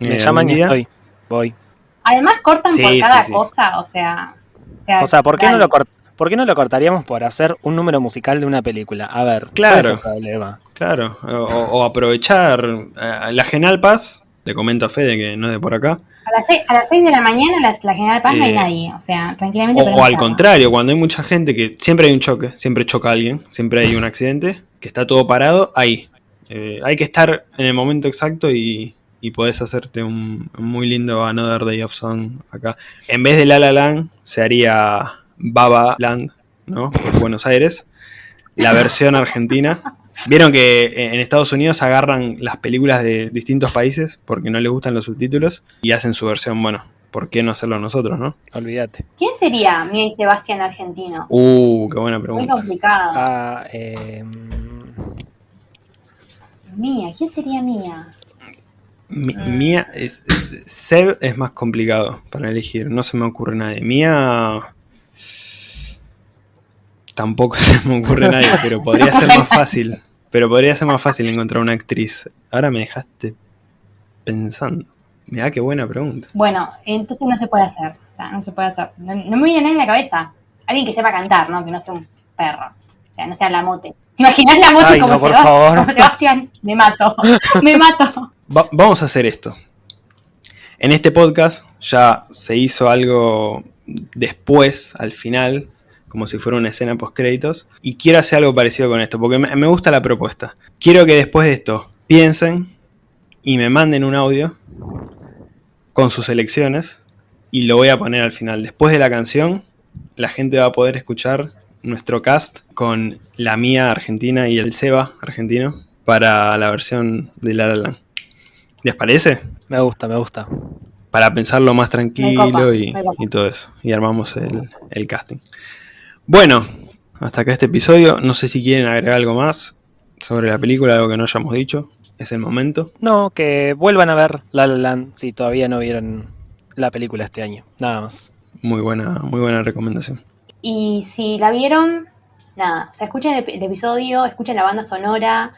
Me eh, llaman y estoy. Voy. Además cortan Sí, por cada sí. cosa, o sea. O sea, ¿por qué, no lo ¿por qué no lo cortaríamos por hacer un número musical de una película? A ver, ¿cuál Claro. es el problema? Claro, o, o aprovechar eh, la Genal Paz, le comento a Fede que no es de por acá, A las, seis, a las seis de la mañana las- la General Paz no hay Eh, nadie, o sea, tranquilamente. o, o al contrario, cuando hay mucha gente que siempre hay un choque, siempre choca alguien, siempre hay un accidente, que está todo parado, ahí. Eh, hay que estar en el momento exacto y, y podés hacerte un, un muy lindo Another Day of Sun acá. En vez de La La Land, se haría Baba Land, ¿no? Por Buenos Aires. La versión argentina. Vieron que en Estados Unidos agarran las películas de distintos países porque no les gustan los subtítulos y hacen su versión, bueno, ¿por qué no hacerlo nosotros, no? Olvídate. ¿Quién sería Mía y Sebastián argentino? Uh, qué buena Muy pregunta. complicado. Ah, eh, Mía, ¿quién sería Mía? Mi- Mía es, es- Seb es más complicado para elegir, no se me ocurre nadie. Mía tampoco se me ocurre nadie, pero podría ser más fácil. Pero podría ser más fácil encontrar una actriz. Ahora me dejaste pensando. Mirá qué buena pregunta. Bueno, entonces no se puede hacer. O sea, no se puede hacer. No, no me viene nadie en la cabeza. Alguien que sepa cantar, ¿no? Que no sea un perro. O sea, no sea la mote. ¿Te imaginas la mote Ay, como, no, por Sebast- favor. como Sebastián? Me mato. Me mato. Va- vamos a hacer esto. En este podcast ya se hizo algo después, al final, como si fuera una escena post créditos. Y quiero hacer algo parecido con esto, porque me, me gusta la propuesta. Quiero que después de esto piensen y me manden un audio con sus elecciones y lo voy a poner al final. Después de la canción, la gente va a poder escuchar nuestro cast con la mía argentina y el Seba argentino para la versión de La La Land. ¿Les parece? me gusta, me gusta. Para pensarlo más tranquilo copa, y, y todo eso. Y armamos el, el casting. Bueno, hasta acá este episodio. No sé si quieren agregar algo más sobre la película, algo que no hayamos dicho. Es el momento. No, que vuelvan a ver La La Land si todavía no vieron la película este año. Nada más. Muy buena, muy buena recomendación. Y si la vieron, nada. O sea, escuchen el, episodio, escuchen la banda sonora.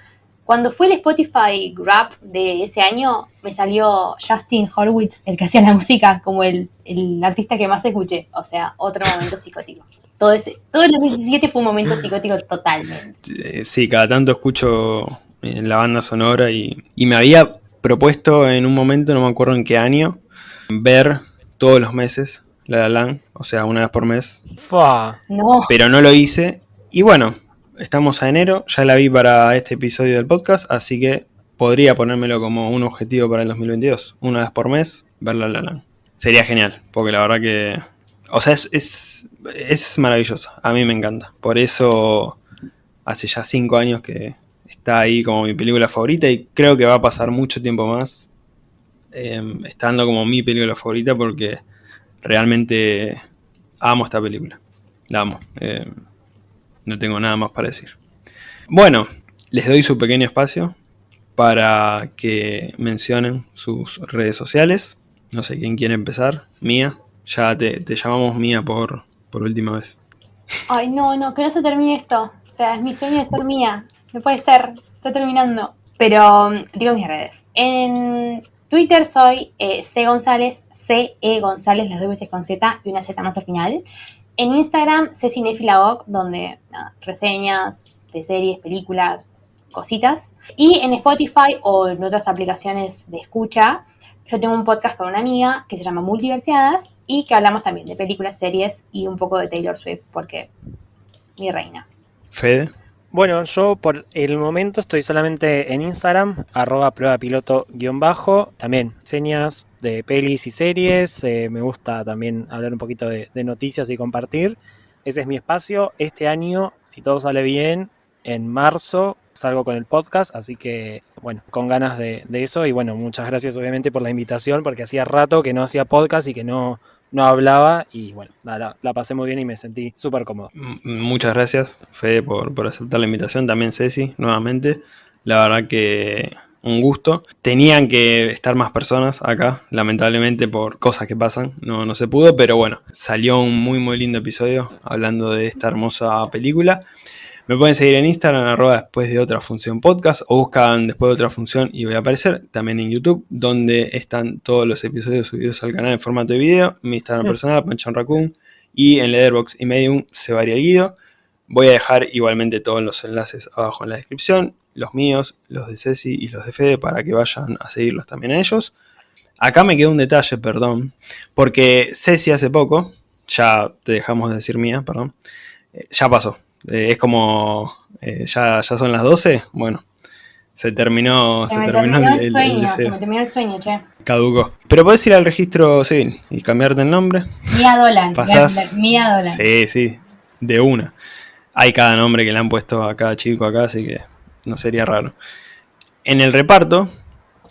Cuando fue el Spotify Rap de ese año, me salió Justin Horwitz, el que hacía la música, como el, el artista que más escuché. O sea, otro momento psicótico. Todo, ese, todo el 2017 fue un momento psicótico totalmente. Eh, sí, cada tanto escucho en la banda sonora y, y me había propuesto en un momento, no me acuerdo en qué año, ver todos los meses La La o sea, una vez por mes, Fua. No, pero no lo hice. Y bueno, estamos a enero, ya la vi para este episodio del podcast, así que podría ponérmelo como un objetivo para el 2022. Una vez por mes, ver La La Land. Sería genial, porque la verdad que... O sea, es, es, es maravilloso, a mí me encanta. Por eso hace ya cinco años que está ahí como mi película favorita y creo que va a pasar mucho tiempo más eh, estando como mi película favorita porque realmente amo esta película. La amo. Eh, no tengo nada más para decir. Bueno, les doy su pequeño espacio para que mencionen sus redes sociales. No sé quién quiere empezar. Mía. Ya te, llamamos Mía por, por última vez. Ay, no, no, que no se termine esto. O sea, es mi sueño de ser mía. No puede ser. Está terminando. Pero digo mis redes. En Twitter soy eh, C González, C E González, las dos veces con Z y una Z más al final. En Instagram, C Cinefilagoc, donde reseñas de series, películas, cositas. Y en Spotify o en otras aplicaciones de escucha, yo tengo un podcast con una amiga que se llama Multiversiadas y que hablamos también de películas, series y un poco de Taylor Swift, porque mi reina. Fede. Bueno, yo por el momento estoy solamente en Instagram, arroba prueba piloto guion bajo, también señas de pelis y series, eh, me gusta también hablar un poquito de, noticias y compartir. Ese es mi espacio. Este año, si todo sale bien, en marzo salgo con el podcast, así que bueno, con ganas de, de eso y bueno, muchas gracias obviamente por la invitación porque hacía rato que no hacía podcast y que no, no hablaba y bueno, la, la pasé muy bien y me sentí súper cómodo. Muchas gracias, Fede, por, por aceptar la invitación. También Ceci, nuevamente. La verdad que un gusto. Tenían que estar más personas acá, lamentablemente por cosas que pasan, no, no se pudo, pero bueno, salió un muy muy lindo episodio hablando de esta hermosa película. Me pueden seguir en Instagram, arroba después de otra función podcast, o buscan después de otra función y voy a aparecer. También en YouTube, donde están todos los episodios subidos al canal en formato de video. Mi Instagram Sí. personal, Panchon Raccoon, y en Letterboxd y Medium, se varía el guido. Voy a dejar igualmente todos los enlaces abajo en la descripción, los míos, los de Ceci y los de Fede, para que vayan a seguirlos también a ellos. Acá me quedó un detalle, perdón, porque Ceci hace poco, ya te dejamos de decir mía, perdón, eh, ya pasó. Eh, es como, eh, ya, ya son las 12, bueno, se terminó, Se, se me terminó terminó el, el, el- el sueño, se me terminó el sueño, che. caducó. Pero podés ir al registro civil y cambiarte el nombre. Mía Dolan. Pasás- Mía Dolan. Sí, sí, de una. Hay cada nombre que le han puesto a cada chico acá, así que no sería raro. En el reparto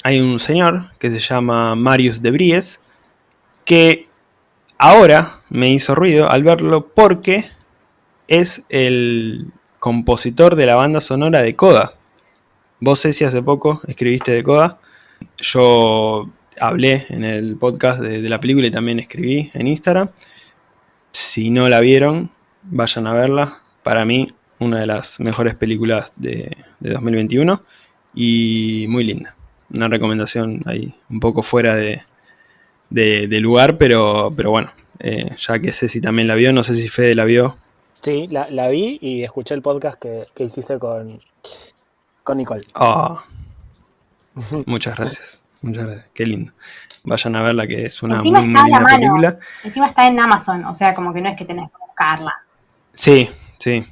hay un señor que se llama Marius de Bries, que ahora me hizo ruido al verlo porque es el compositor de la banda sonora de Coda. Vos, Ceci, hace poco escribiste de Coda. Yo hablé en el podcast de, la película y también escribí en Instagram. Si no la vieron, vayan a verla. Para mí, una de las mejores películas de, de 2021 y muy linda. Una recomendación ahí un poco fuera de, lugar, pero, pero bueno, eh, ya que Ceci también la vio, no sé si Fede la vio. Sí, la, la vi y escuché el podcast que, que hiciste con, con Nicole. Ah, muchas gracias, muchas gracias, qué lindo. Vayan a verla, que es una Encima muy, está muy a la linda mano. película. Encima está en Amazon, o sea, como que no es que tenés que buscarla. Sí, sí.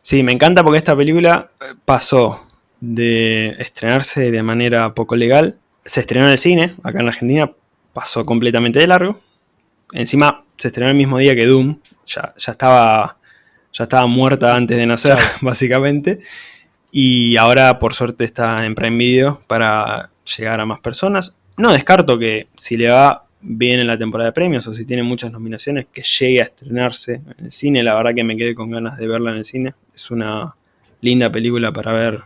Sí, me encanta porque esta película eh, pasó de estrenarse de manera poco legal. Se estrenó en el cine, acá en Argentina, pasó completamente de largo. Encima se estrenó el mismo día que Doom. Ya, ya estaba. Ya estaba muerta antes de nacer, básicamente. Y ahora, por suerte, está en Prime Video para llegar a más personas. No descarto que si le va bien en la temporada de premios o si tiene muchas nominaciones, que llegue a estrenarse en el cine. La verdad que me quedé con ganas de verla en el cine. Es una linda película para ver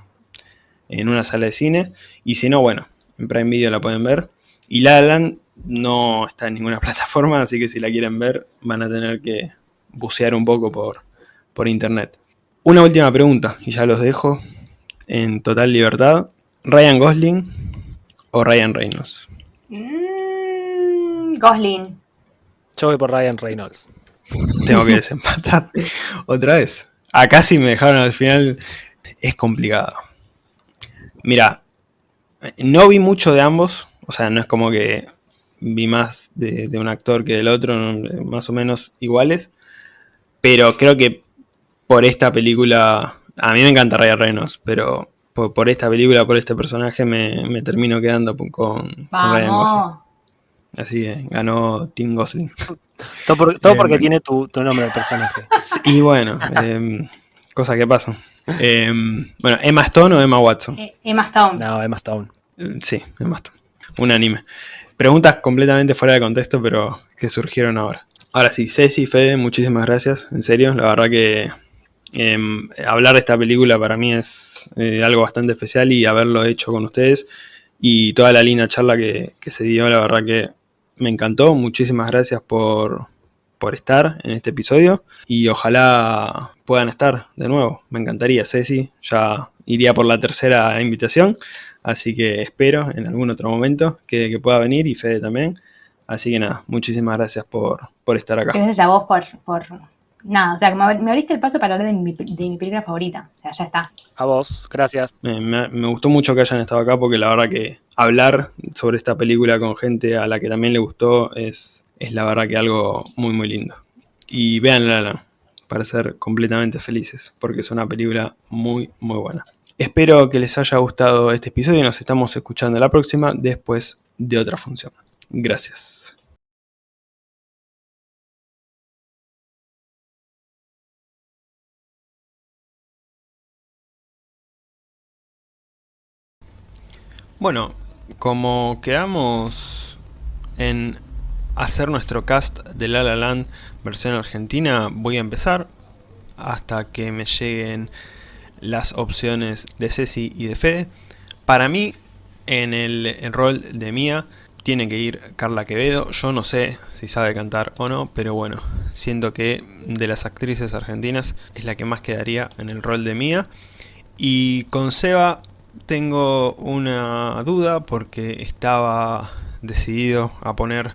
en una sala de cine. Y si no, bueno, en Prime Video la pueden ver. Y La La Land no está en ninguna plataforma, así que si la quieren ver van a tener que bucear un poco por, por internet. Una última pregunta, y ya los dejo en total libertad. ¿Ryan Gosling o Ryan Reynolds? Mm, Gosling. Yo voy por Ryan Reynolds. Tengo que desempatar otra vez. Acá sí me dejaron al final. Es complicado. Mira, no vi mucho de ambos. O sea, no es como que vi más de, de un actor que del otro, más o menos iguales. Pero creo que por esta película. A mí me encanta Ryan Reynolds, pero por, por esta película, por este personaje, me, me termino quedando con, con Ryan Gosling. Vamos. Así que ganó Tim Gosling. Todo, por- todo Eh, porque tiene tu, tu nombre el personaje. Y bueno, em, cosas que pasan. Em, bueno, ¿Emma Stone o Emma Watson? Eh, Emma Stone. No, Emma Stone. Eh, Sí, Emma Stone. unánime. Preguntas completamente fuera de contexto, pero que surgieron ahora. Ahora sí, Ceci, Fede, muchísimas gracias, en serio, la verdad que em, hablar de esta película para mí es eh, algo bastante especial y haberlo hecho con ustedes y toda la linda charla que, que se dio, la verdad que me encantó, muchísimas gracias por, por estar en este episodio y ojalá puedan estar de nuevo. Me encantaría, Ceci, ya iría por la tercera invitación, así que espero en algún otro momento que, pueda venir y Fede también. Así que nada, muchísimas gracias por, por estar acá. Gracias a vos por, por nada, o sea, me, abriste el paso para hablar de mi, de mi, película favorita. O sea, ya está. A vos, gracias. Me, me, gustó mucho que hayan estado acá porque la verdad que hablar sobre esta película con gente a la que también le gustó es, es la verdad que algo muy muy lindo. Y véanla para ser completamente felices, porque es una película muy muy buena. Espero que les haya gustado este episodio y nos estamos escuchando la próxima después de otra función. Gracias. Bueno, como quedamos en hacer nuestro cast de La La Land versión argentina, voy a empezar hasta que me lleguen las opciones de Ceci y de Fede. Para mí, en el, rol de Mía, tiene que ir Carla Quevedo. Yo no sé si sabe cantar o no, pero bueno, siento que de las actrices argentinas es la que más quedaría en el rol de Mía. Y con Seba tengo una duda porque estaba decidido a poner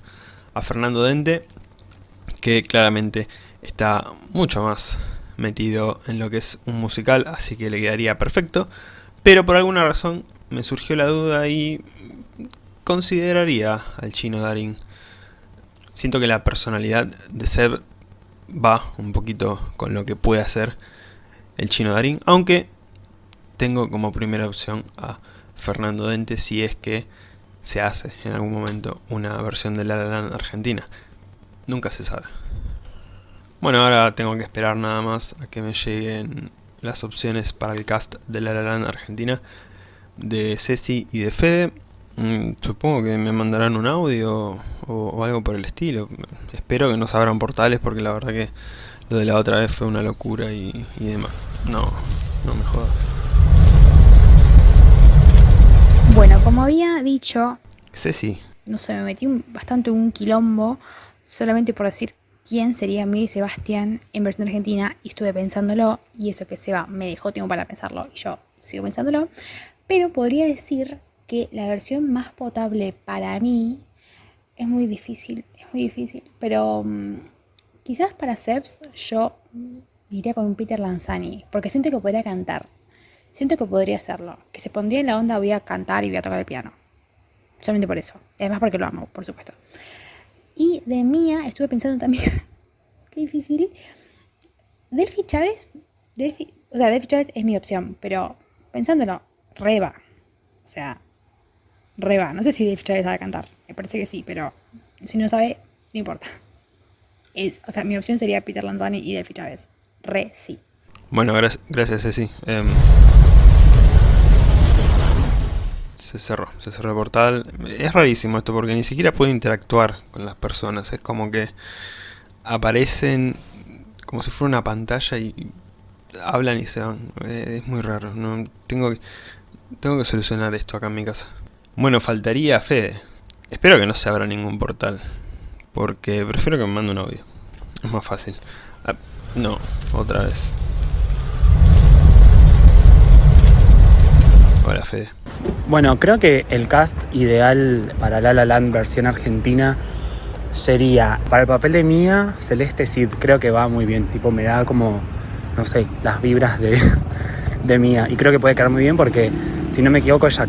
a Fernando Dente, que claramente está mucho más metido en lo que es un musical, así que le quedaría perfecto. Pero por alguna razón me surgió la duda y consideraría al chino Darín. Siento que la personalidad de Seb va un poquito con lo que puede hacer el chino Darín, aunque tengo como primera opción a Fernando Dente si es que se hace en algún momento una versión de La La Land Argentina. Nunca se sabe. Bueno, ahora tengo que esperar nada más a que me lleguen las opciones para el cast de La La Land Argentina de Ceci y de Fede. Mm, supongo que me mandarán un audio o, algo por el estilo. Espero que no se abran portales porque la verdad que lo de la otra vez fue una locura y, y demás. No, no me jodas. Bueno, como había dicho... sí. No sé, me metí bastante un quilombo solamente por decir quién sería mi Sebastián en versión argentina y estuve pensándolo y eso que Seba me dejó tiempo para pensarlo y yo sigo pensándolo. Pero podría decir que la versión más potable para mí es muy difícil, es muy difícil, pero mm, quizás para Sebs yo iría con un Peter Lanzani porque siento que podría cantar Siento que podría hacerlo, que se pondría en la onda voy a cantar y voy a tocar el piano. Solamente por eso. Además porque lo amo, por supuesto. Y de Mía estuve pensando también, qué difícil. Delphi Chávez, Delphi, o sea, Delphi Chávez es mi opción, pero pensándolo, reba. O sea, reba. No sé si Delphi Chávez sabe cantar, me parece que sí, pero si no sabe, no importa. Es, o sea, mi opción sería Peter Lanzani y Delphi Chávez. Re sí. Bueno, gracias, gracias Ceci. Em, se cerró, se cerró el portal. Es rarísimo esto porque ni siquiera puede interactuar con las personas. Es como que aparecen como si fuera una pantalla y hablan y se van. Es muy raro. No, tengo, que, tengo que solucionar esto acá en mi casa. Bueno, faltaría Fede. Espero que no se abra ningún portal. Porque prefiero que me mande un audio. Es más fácil. Ah, no, otra vez. Hola Fede. Bueno, creo que el cast ideal para La La Land versión argentina sería, para el papel de Mía, Celeste Cid, creo que va muy bien, tipo me da como, no sé, las vibras de, de Mía. Y creo que puede quedar muy bien porque, si no me equivoco, ella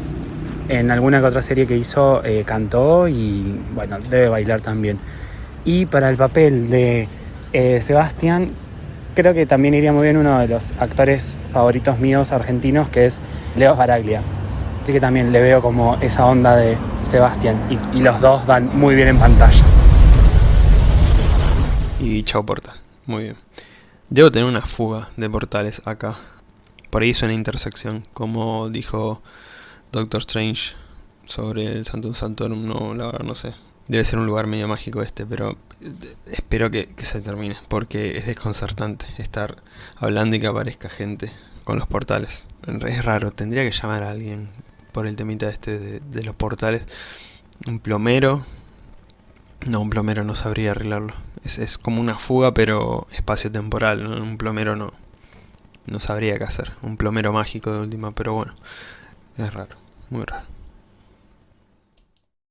en alguna que otra serie que hizo eh, cantó y, bueno, debe bailar también. Y para el papel de eh, Sebastián, creo que también iría muy bien uno de los actores favoritos míos argentinos, que es Leo Baraglia. Así que también le veo como esa onda de Sebastián. Y, los dos dan muy bien en pantalla. Y chao portal. Muy bien. Debo tener una fuga de portales acá. Por ahí es una intersección. Como dijo Doctor Strange. sobre el Santum Santorum, no, la verdad no sé. Debe ser un lugar medio mágico este, pero eh, espero que, se termine, porque es desconcertante estar hablando y que aparezca gente con los portales. Es raro, tendría que llamar a alguien por el temita este de, de los portales. Un plomero. No, un plomero no sabría arreglarlo. Es, es como una fuga, pero espacio-temporal. Un plomero no, no sabría qué hacer. Un plomero mágico de última, pero bueno. Es raro, muy raro.